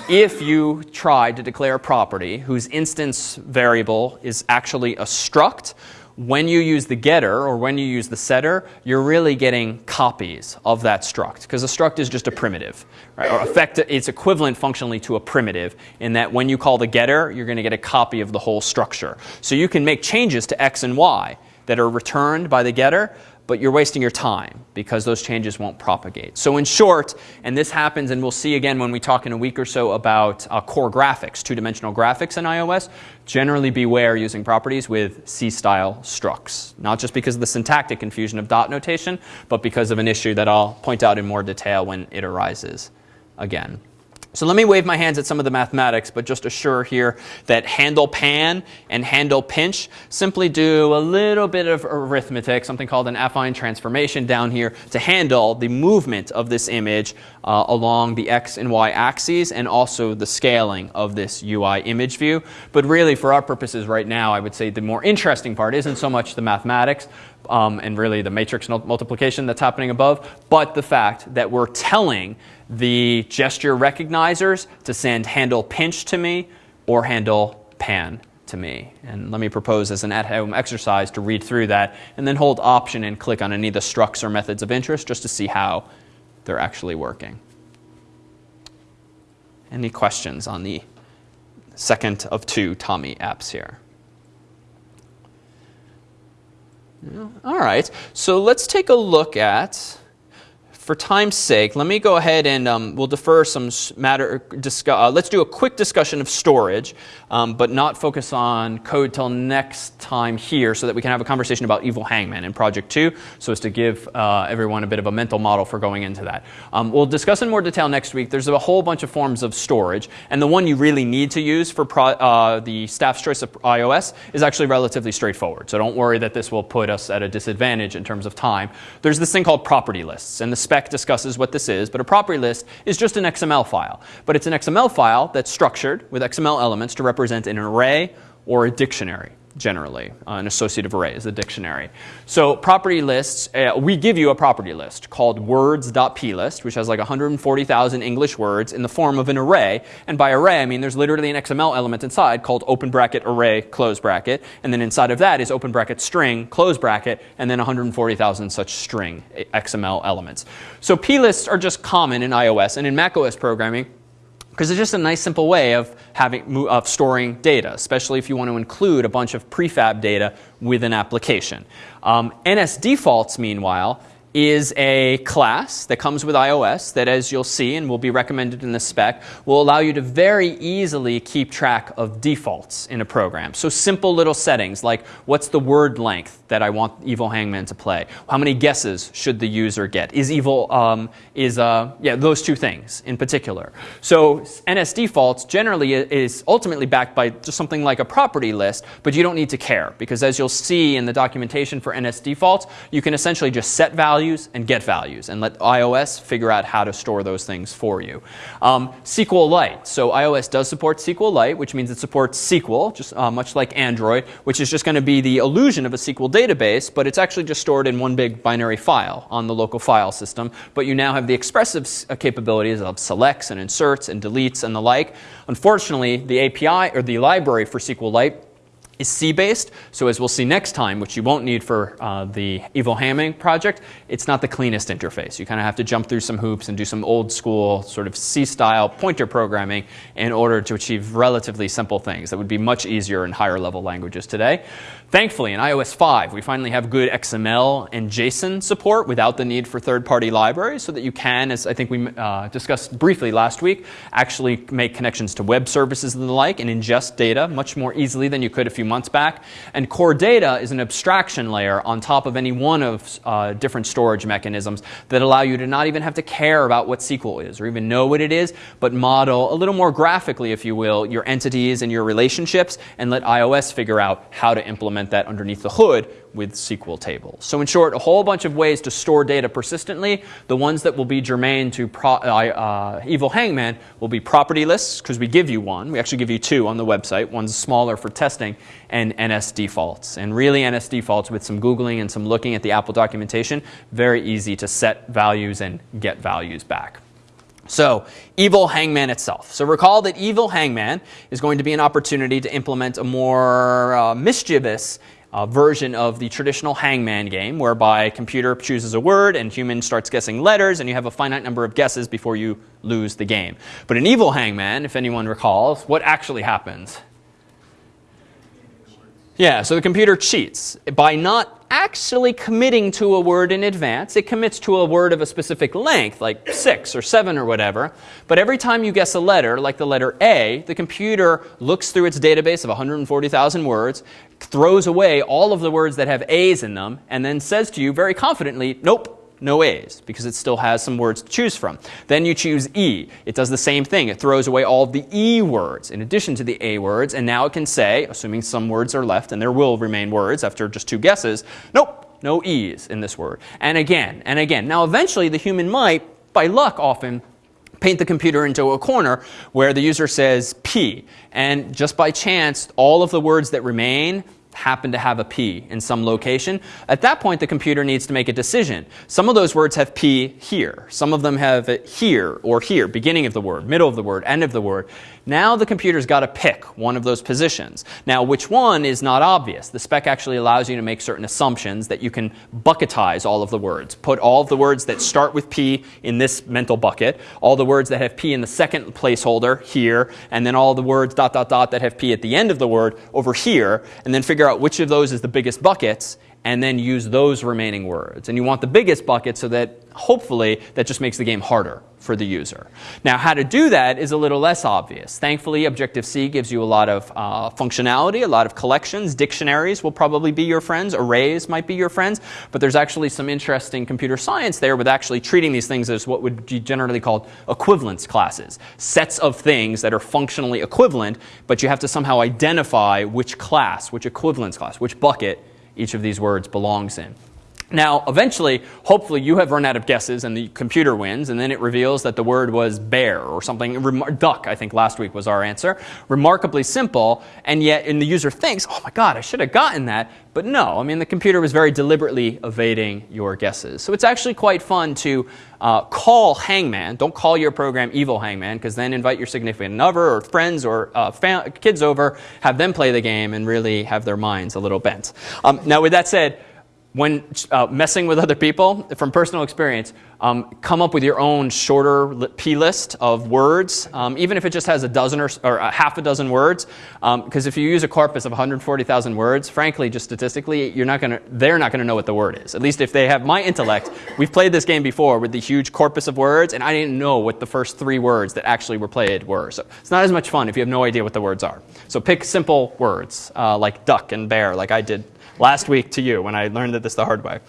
A: if you try to declare a property whose instance variable is actually a struct, when you use the getter or when you use the setter, you're really getting copies of that struct because a struct is just a primitive. Right? Or effect, it's equivalent functionally to a primitive in that when you call the getter, you're going to get a copy of the whole structure. So you can make changes to x and y that are returned by the getter, but you're wasting your time because those changes won't propagate. So in short, and this happens, and we'll see again when we talk in a week or so about uh, core graphics, two-dimensional graphics in iOS, generally beware using properties with C-style structs. Not just because of the syntactic confusion of dot notation, but because of an issue that I'll point out in more detail when it arises again. So let me wave my hands at some of the mathematics, but just assure here that handle pan and handle pinch simply do a little bit of arithmetic, something called an affine transformation down here to handle the movement of this image uh, along the x and y axes and also the scaling of this UI image view. But really for our purposes right now, I would say the more interesting part isn't so much the mathematics, um, and really the matrix multiplication that's happening above, but the fact that we're telling the gesture recognizers to send handle pinch to me or handle pan to me. And let me propose as an at-home exercise to read through that and then hold option and click on any of the structs or methods of interest just to see how they're actually working. Any questions on the second of two Tommy apps here? All right, so let's take a look at for time's sake, let me go ahead and um, we'll defer some matter. Uh, let's do a quick discussion of storage, um, but not focus on code till next time here, so that we can have a conversation about Evil Hangman in Project Two, so as to give uh, everyone a bit of a mental model for going into that. Um, we'll discuss in more detail next week. There's a whole bunch of forms of storage, and the one you really need to use for uh, the staff's choice of iOS is actually relatively straightforward. So don't worry that this will put us at a disadvantage in terms of time. There's this thing called property lists, and the spec discusses what this is, but a property list is just an XML file. But it's an XML file that's structured with XML elements to represent an array or a dictionary generally. Uh, an associative array is a dictionary. So property lists, uh, we give you a property list called words.plist, which has like 140,000 English words in the form of an array. And by array, I mean there's literally an XML element inside called open bracket array close bracket. And then inside of that is open bracket string close bracket and then 140,000 such string XML elements. So plists are just common in iOS and in macOS programming because it's just a nice simple way of having of storing data, especially if you want to include a bunch of prefab data with an application. Um, NS defaults, meanwhile, is a class that comes with iOS that, as you'll see and will be recommended in the spec, will allow you to very easily keep track of defaults in a program. So simple little settings like what's the word length that I want Evil Hangman to play? How many guesses should the user get? Is Evil, um, is, uh, yeah, those two things in particular. So NS defaults generally is ultimately backed by just something like a property list, but you don't need to care because as you'll see in the documentation for NS defaults, you can essentially just set values and get values and let iOS figure out how to store those things for you. Um, SQLite. So iOS does support SQLite, which means it supports SQL, just uh, much like Android, which is just going to be the illusion of a SQL database, but it's actually just stored in one big binary file on the local file system. But you now have the expressive uh, capabilities of selects and inserts and deletes and the like. Unfortunately, the API or the library for SQLite is C-based. So as we'll see next time, which you won't need for uh, the Evil Hangman project, it's not the cleanest interface. You kind of have to jump through some hoops and do some old school sort of C-style pointer programming in order to achieve relatively simple things that would be much easier in higher level languages today. Thankfully, in iOS 5, we finally have good XML and JSON support without the need for third-party libraries so that you can, as I think we uh, discussed briefly last week, actually make connections to web services and the like and ingest data much more easily than you could a few months back. And core data is an abstraction layer on top of any one of uh, different storage mechanisms that allow you to not even have to care about what SQL is or even know what it is, but model a little more graphically, if you will, your entities and your relationships and let iOS figure out how to implement that underneath the hood with SQL tables. So in short, a whole bunch of ways to store data persistently. The ones that will be germane to uh, uh, Evil Hangman will be property lists, because we give you one. We actually give you two on the website. One's smaller for testing, and NS defaults. And really NS defaults with some Googling and some looking at the Apple documentation, very easy to set values and get values back. So, Evil Hangman itself. So, recall that Evil Hangman is going to be an opportunity to implement a more uh, mischievous uh, version of the traditional hangman game, whereby computer chooses a word and human starts guessing letters, and you have a finite number of guesses before you lose the game. But in Evil Hangman, if anyone recalls, what actually happens? Yeah, so the computer cheats by not actually committing to a word in advance. It commits to a word of a specific length, like six or seven or whatever. But every time you guess a letter, like the letter A, the computer looks through its database of 140,000 words, throws away all of the words that have A's in them, and then says to you very confidently, nope, no A's because it still has some words to choose from. Then you choose E. It does the same thing. It throws away all of the E words in addition to the A words, and now it can say, assuming some words are left, and there will remain words after just two guesses, nope, no E's in this word. And again, and again. Now eventually the human might, by luck often, paint the computer into a corner where the user says P. And just by chance, all of the words that remain happen to have a P in some location, at that point the computer needs to make a decision. Some of those words have P here. Some of them have it here or here, beginning of the word, middle of the word, end of the word. Now the computer's got to pick one of those positions. Now, which one is not obvious. The spec actually allows you to make certain assumptions that you can bucketize all of the words. Put all of the words that start with P in this mental bucket, all the words that have P in the second placeholder here, and then all the words dot dot dot that have P at the end of the word over here, and then figure out which of those is the biggest buckets and then use those remaining words. And you want the biggest bucket so that hopefully that just makes the game harder for the user. Now, how to do that is a little less obvious. Thankfully, Objective-C gives you a lot of uh, functionality, a lot of collections. Dictionaries will probably be your friends. Arrays might be your friends. But there's actually some interesting computer science there with actually treating these things as what would be generally called equivalence classes. Sets of things that are functionally equivalent, but you have to somehow identify which class, which equivalence class, which bucket each of these words belongs in. Now, eventually, hopefully, you have run out of guesses and the computer wins, and then it reveals that the word was bear or something. Duck, I think last week was our answer. Remarkably simple, and yet, and the user thinks, oh my God, I should have gotten that. But no, I mean, the computer was very deliberately evading your guesses. So it's actually quite fun to uh, call Hangman. Don't call your program Evil Hangman, because then invite your significant other or friends or uh, kids over, have them play the game, and really have their minds a little bent. Um, now, with that said, when uh, messing with other people, from personal experience, um, come up with your own shorter p list of words, um, even if it just has a dozen or, or a half a dozen words. Because if you use a corpus of 140,000 words, frankly, just statistically, you're not gonna, they're not going to know what the word is. At least if they have my intellect. We've played this game before with the huge corpus of words, and I didn't know what the first three words that actually were played were. So it's not as much fun if you have no idea what the words are. So pick simple words uh, like duck and bear, like I did last week to you when I learned that this the hard way.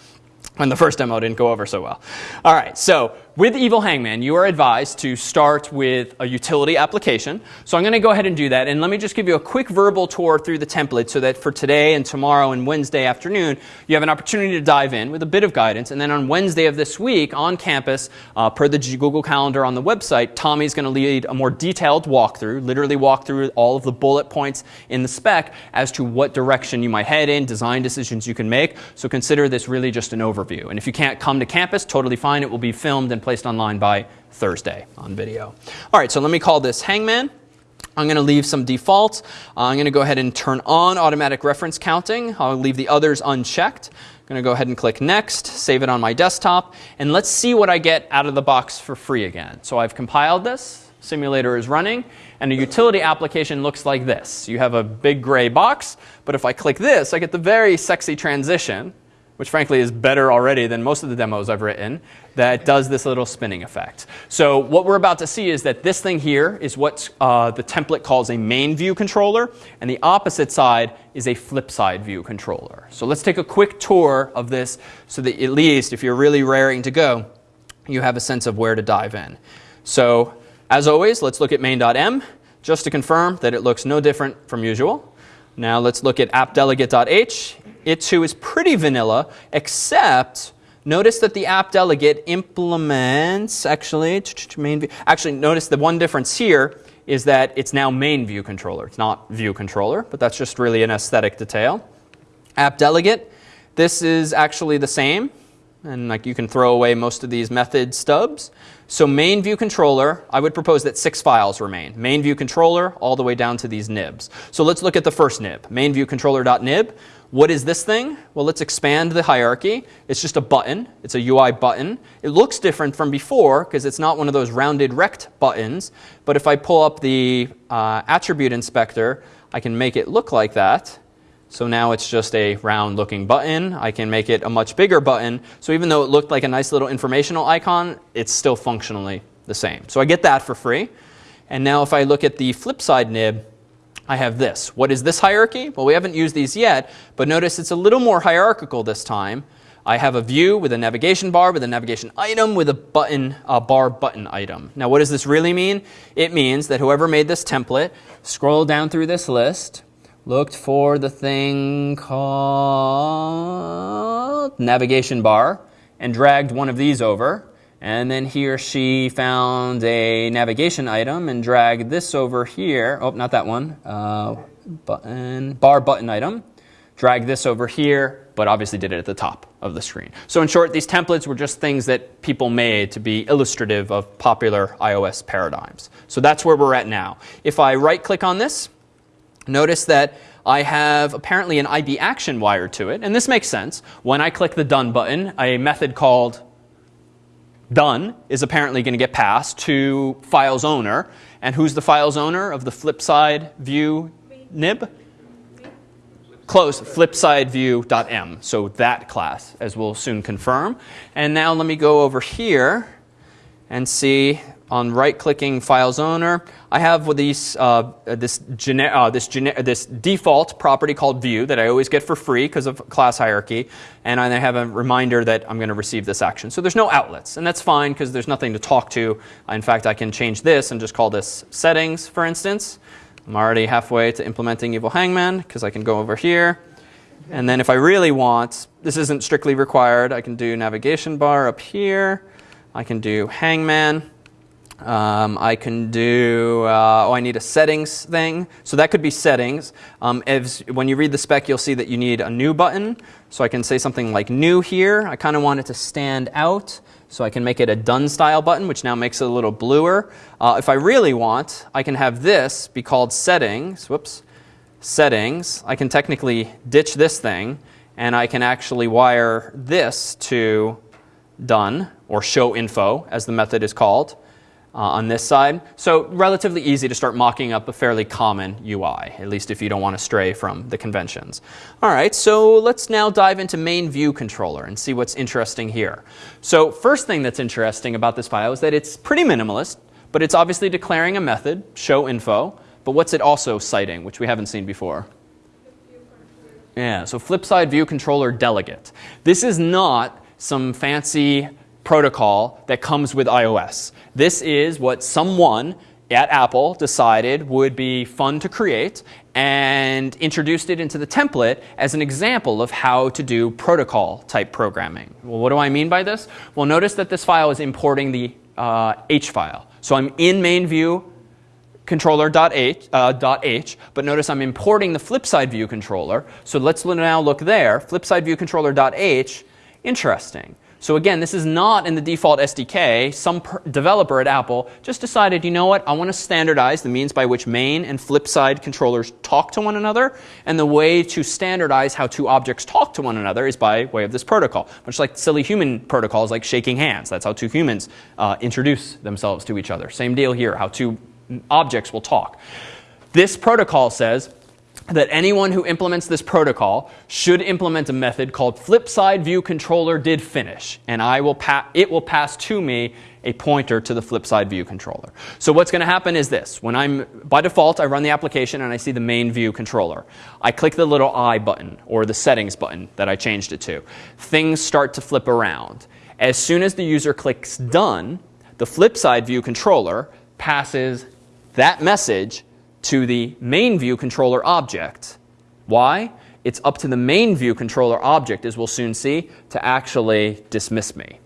A: When the first demo didn't go over so well. All right, so with Evil Hangman, you are advised to start with a utility application. So I'm going to go ahead and do that. And let me just give you a quick verbal tour through the template so that for today and tomorrow and Wednesday afternoon, you have an opportunity to dive in with a bit of guidance. And then on Wednesday of this week on campus, uh, per the Google Calendar on the website, Tommy's going to lead a more detailed walkthrough, literally walk through all of the bullet points in the spec as to what direction you might head in, design decisions you can make. So consider this really just an overview. And if you can't come to campus, totally fine. It will be filmed and placed online by Thursday on video. All right, so let me call this Hangman. I'm going to leave some defaults. Uh, I'm going to go ahead and turn on automatic reference counting. I'll leave the others unchecked. I'm going to go ahead and click next, save it on my desktop, and let's see what I get out of the box for free again. So I've compiled this, simulator is running, and a utility application looks like this. You have a big gray box, but if I click this, I get the very sexy transition which frankly is better already than most of the demos I've written, that does this little spinning effect. So what we're about to see is that this thing here is what uh, the template calls a main view controller, and the opposite side is a flip side view controller. So let's take a quick tour of this so that at least if you're really raring to go, you have a sense of where to dive in. So as always, let's look at main.m just to confirm that it looks no different from usual. Now let's look at appdelegate.h. It too is pretty vanilla, except notice that the app delegate implements actually main view. Actually, notice the one difference here is that it's now main view controller. It's not view controller, but that's just really an aesthetic detail. App delegate, this is actually the same, and like you can throw away most of these method stubs. So main view controller, I would propose that six files remain. Main view controller all the way down to these nibs. So let's look at the first nib, main view controller.nib. What is this thing? Well, let's expand the hierarchy. It's just a button. It's a UI button. It looks different from before because it's not one of those rounded rect buttons. But if I pull up the uh, attribute inspector, I can make it look like that. So now it's just a round looking button. I can make it a much bigger button. So even though it looked like a nice little informational icon, it's still functionally the same. So I get that for free. And now if I look at the flip side nib, I have this. What is this hierarchy? Well, we haven't used these yet, but notice it's a little more hierarchical this time. I have a view with a navigation bar, with a navigation item, with a button, a bar button item. Now, what does this really mean? It means that whoever made this template scroll down through this list, looked for the thing called navigation bar, and dragged one of these over. And then he or she found a navigation item and dragged this over here. Oh, not that one. Uh, button, bar button item. Drag this over here, but obviously did it at the top of the screen. So in short, these templates were just things that people made to be illustrative of popular iOS paradigms. So that's where we're at now. If I right click on this, notice that I have apparently an IB action wired to it. And this makes sense. When I click the done button, a method called done is apparently going to get passed to file's owner. And who's the file's owner of the flip side view nib? Close, flipsideview.m. So that class, as we'll soon confirm. And now let me go over here and see on right-clicking Files Owner, I have with these, uh, this, uh, this, this default property called View that I always get for free because of class hierarchy, and I have a reminder that I'm going to receive this action. So there's no outlets, and that's fine because there's nothing to talk to. In fact, I can change this and just call this Settings, for instance. I'm already halfway to implementing Evil Hangman because I can go over here. And then if I really want, this isn't strictly required, I can do navigation bar up here. I can do Hangman. Um, I can do, uh, oh, I need a settings thing. So that could be settings. Um, as, when you read the spec, you'll see that you need a new button. So I can say something like new here. I kind of want it to stand out. So I can make it a done style button, which now makes it a little bluer. Uh, if I really want, I can have this be called settings. Whoops. Settings. I can technically ditch this thing, and I can actually wire this to done, or show info, as the method is called uh, on this side. So relatively easy to start mocking up a fairly common UI, at least if you don't want to stray from the conventions. All right, so let's now dive into main view controller and see what's interesting here. So first thing that's interesting about this file is that it's pretty minimalist, but it's obviously declaring a method, show info, but what's it also citing, which we haven't seen before? Yeah, so flipside view controller delegate. This is not some fancy protocol that comes with iOS. This is what someone at Apple decided would be fun to create and introduced it into the template as an example of how to do protocol type programming. Well, what do I mean by this? Well, notice that this file is importing the uh, H file. So I'm in main view controller.h, uh, .h, but notice I'm importing the flipside view controller. So let's now look there, flipside view controller.h, interesting. So again, this is not in the default SDK. Some developer at Apple just decided, you know what, I want to standardize the means by which main and flipside controllers talk to one another. And the way to standardize how two objects talk to one another is by way of this protocol. Much like silly human protocols like shaking hands. That's how two humans uh, introduce themselves to each other. Same deal here, how two objects will talk. This protocol says, that anyone who implements this protocol should implement a method called flipside view controller did finish, and I will it will pass to me a pointer to the flipside view controller. So what's going to happen is this. When I'm, by default, I run the application and I see the main view controller. I click the little I button or the settings button that I changed it to. Things start to flip around. As soon as the user clicks done, the flipside view controller passes that message to the main view controller object. Why? It's up to the main view controller object, as we'll soon see, to actually dismiss me.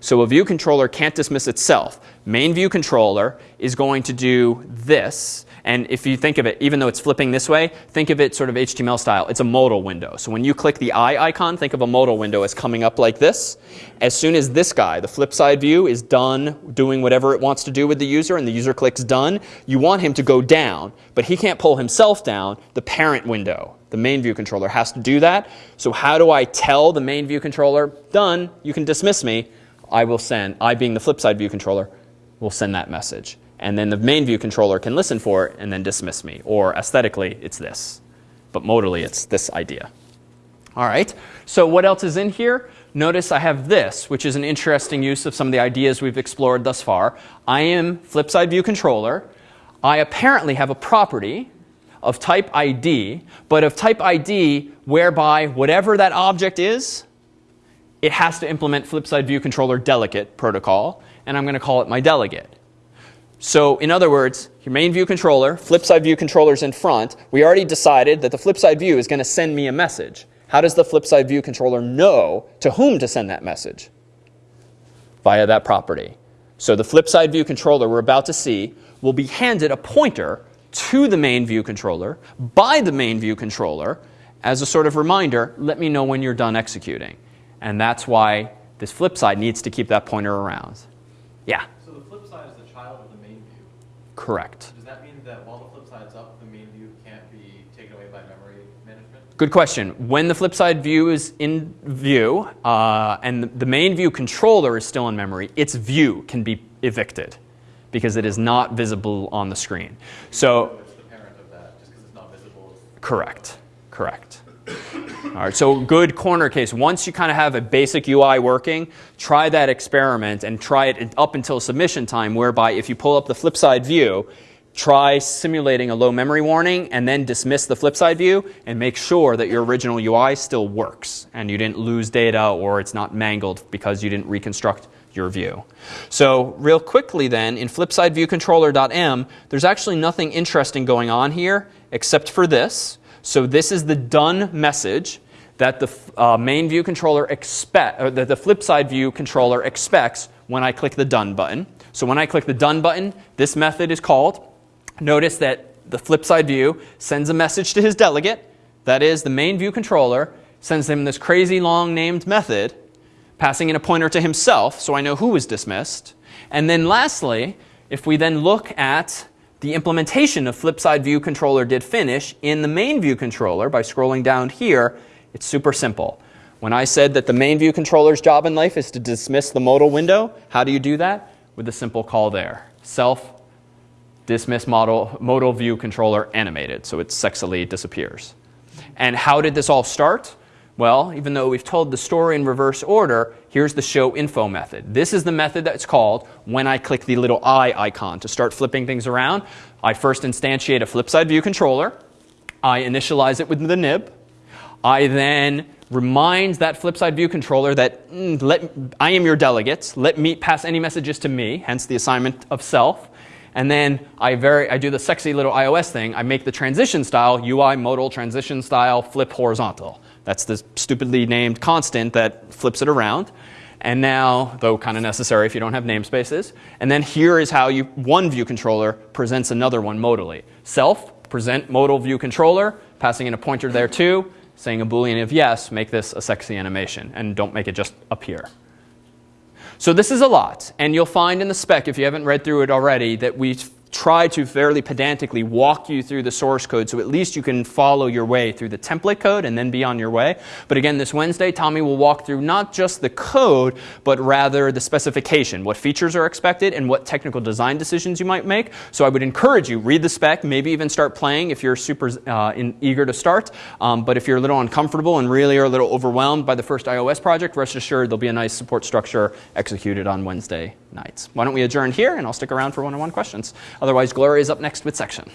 A: So a view controller can't dismiss itself. Main view controller is going to do this and if you think of it, even though it's flipping this way, think of it sort of HTML style. It's a modal window. So when you click the eye icon, think of a modal window as coming up like this. As soon as this guy, the flip side view, is done doing whatever it wants to do with the user and the user clicks done, you want him to go down, but he can't pull himself down. The parent window, the main view controller, has to do that. So how do I tell the main view controller, done, you can dismiss me? I will send, I being the flip side view controller, will send that message and then the main view controller can listen for it and then dismiss me. Or aesthetically, it's this. But modally, it's this idea. All right, so what else is in here? Notice I have this, which is an interesting use of some of the ideas we've explored thus far. I am flipside view controller. I apparently have a property of type ID, but of type ID whereby whatever that object is, it has to implement flipside view controller delegate protocol, and I'm going to call it my delegate. So in other words, your main view controller, flip side view controller's in front. We already decided that the flip side view is going to send me a message. How does the flip side view controller know to whom to send that message? Via that property. So the flip side view controller we're about to see will be handed a pointer to the main view controller by the main view controller as a sort of reminder, let me know when you're done executing. And that's why this flip side needs to keep that pointer around. Yeah? Correct.
E: Does that mean that while the flip side's up, the main view can't be taken away by memory management?
A: Good question. When the flip side view is in view uh, and the main view controller is still in memory, its view can be evicted because it is not visible on the screen. So,
E: it's the parent of that, just because it's not visible.
A: Correct. Correct. All right, so good corner case. Once you kind of have a basic UI working, try that experiment and try it up until submission time, whereby if you pull up the flip side view, try simulating a low memory warning and then dismiss the flip side view and make sure that your original UI still works and you didn't lose data or it's not mangled because you didn't reconstruct your view. So real quickly then, in flipsideviewcontroller.m, there's actually nothing interesting going on here except for this. So this is the done message that the uh, main view controller expect, or that the flip side view controller expects when I click the done button. So when I click the done button, this method is called. Notice that the flip side view sends a message to his delegate. That is, the main view controller sends him this crazy long named method, passing in a pointer to himself, so I know who was dismissed. And then lastly, if we then look at the implementation of flip side view controller did finish in the main view controller by scrolling down here, it's super simple. When I said that the main view controller's job in life is to dismiss the modal window, how do you do that? With a simple call there. Self dismiss modal, modal view controller animated, so it sexily disappears. And how did this all start? Well, even though we've told the story in reverse order, here's the show info method. This is the method that's called when I click the little eye icon to start flipping things around. I first instantiate a flip side view controller. I initialize it with the nib. I then remind that flip side view controller that mm, let, I am your delegate. Let me pass any messages to me, hence the assignment of self. And then I, very, I do the sexy little iOS thing. I make the transition style UI modal transition style flip horizontal. That's the stupidly named constant that flips it around. And now, though kind of necessary if you don't have namespaces. And then here is how you, one view controller presents another one modally. Self, present modal view controller, passing in a pointer there too, saying a boolean of yes, make this a sexy animation. And don't make it just appear. So this is a lot, and you'll find in the spec, if you haven't read through it already, that we try to fairly pedantically walk you through the source code so at least you can follow your way through the template code and then be on your way. But again, this Wednesday, Tommy will walk through not just the code, but rather the specification, what features are expected and what technical design decisions you might make. So I would encourage you, read the spec, maybe even start playing if you're super uh, in, eager to start. Um, but if you're a little uncomfortable and really are a little overwhelmed by the first iOS project, rest assured there'll be a nice support structure executed on Wednesday nights. Why don't we adjourn here and I'll stick around for one-on-one questions. Otherwise, Gloria is up next with section.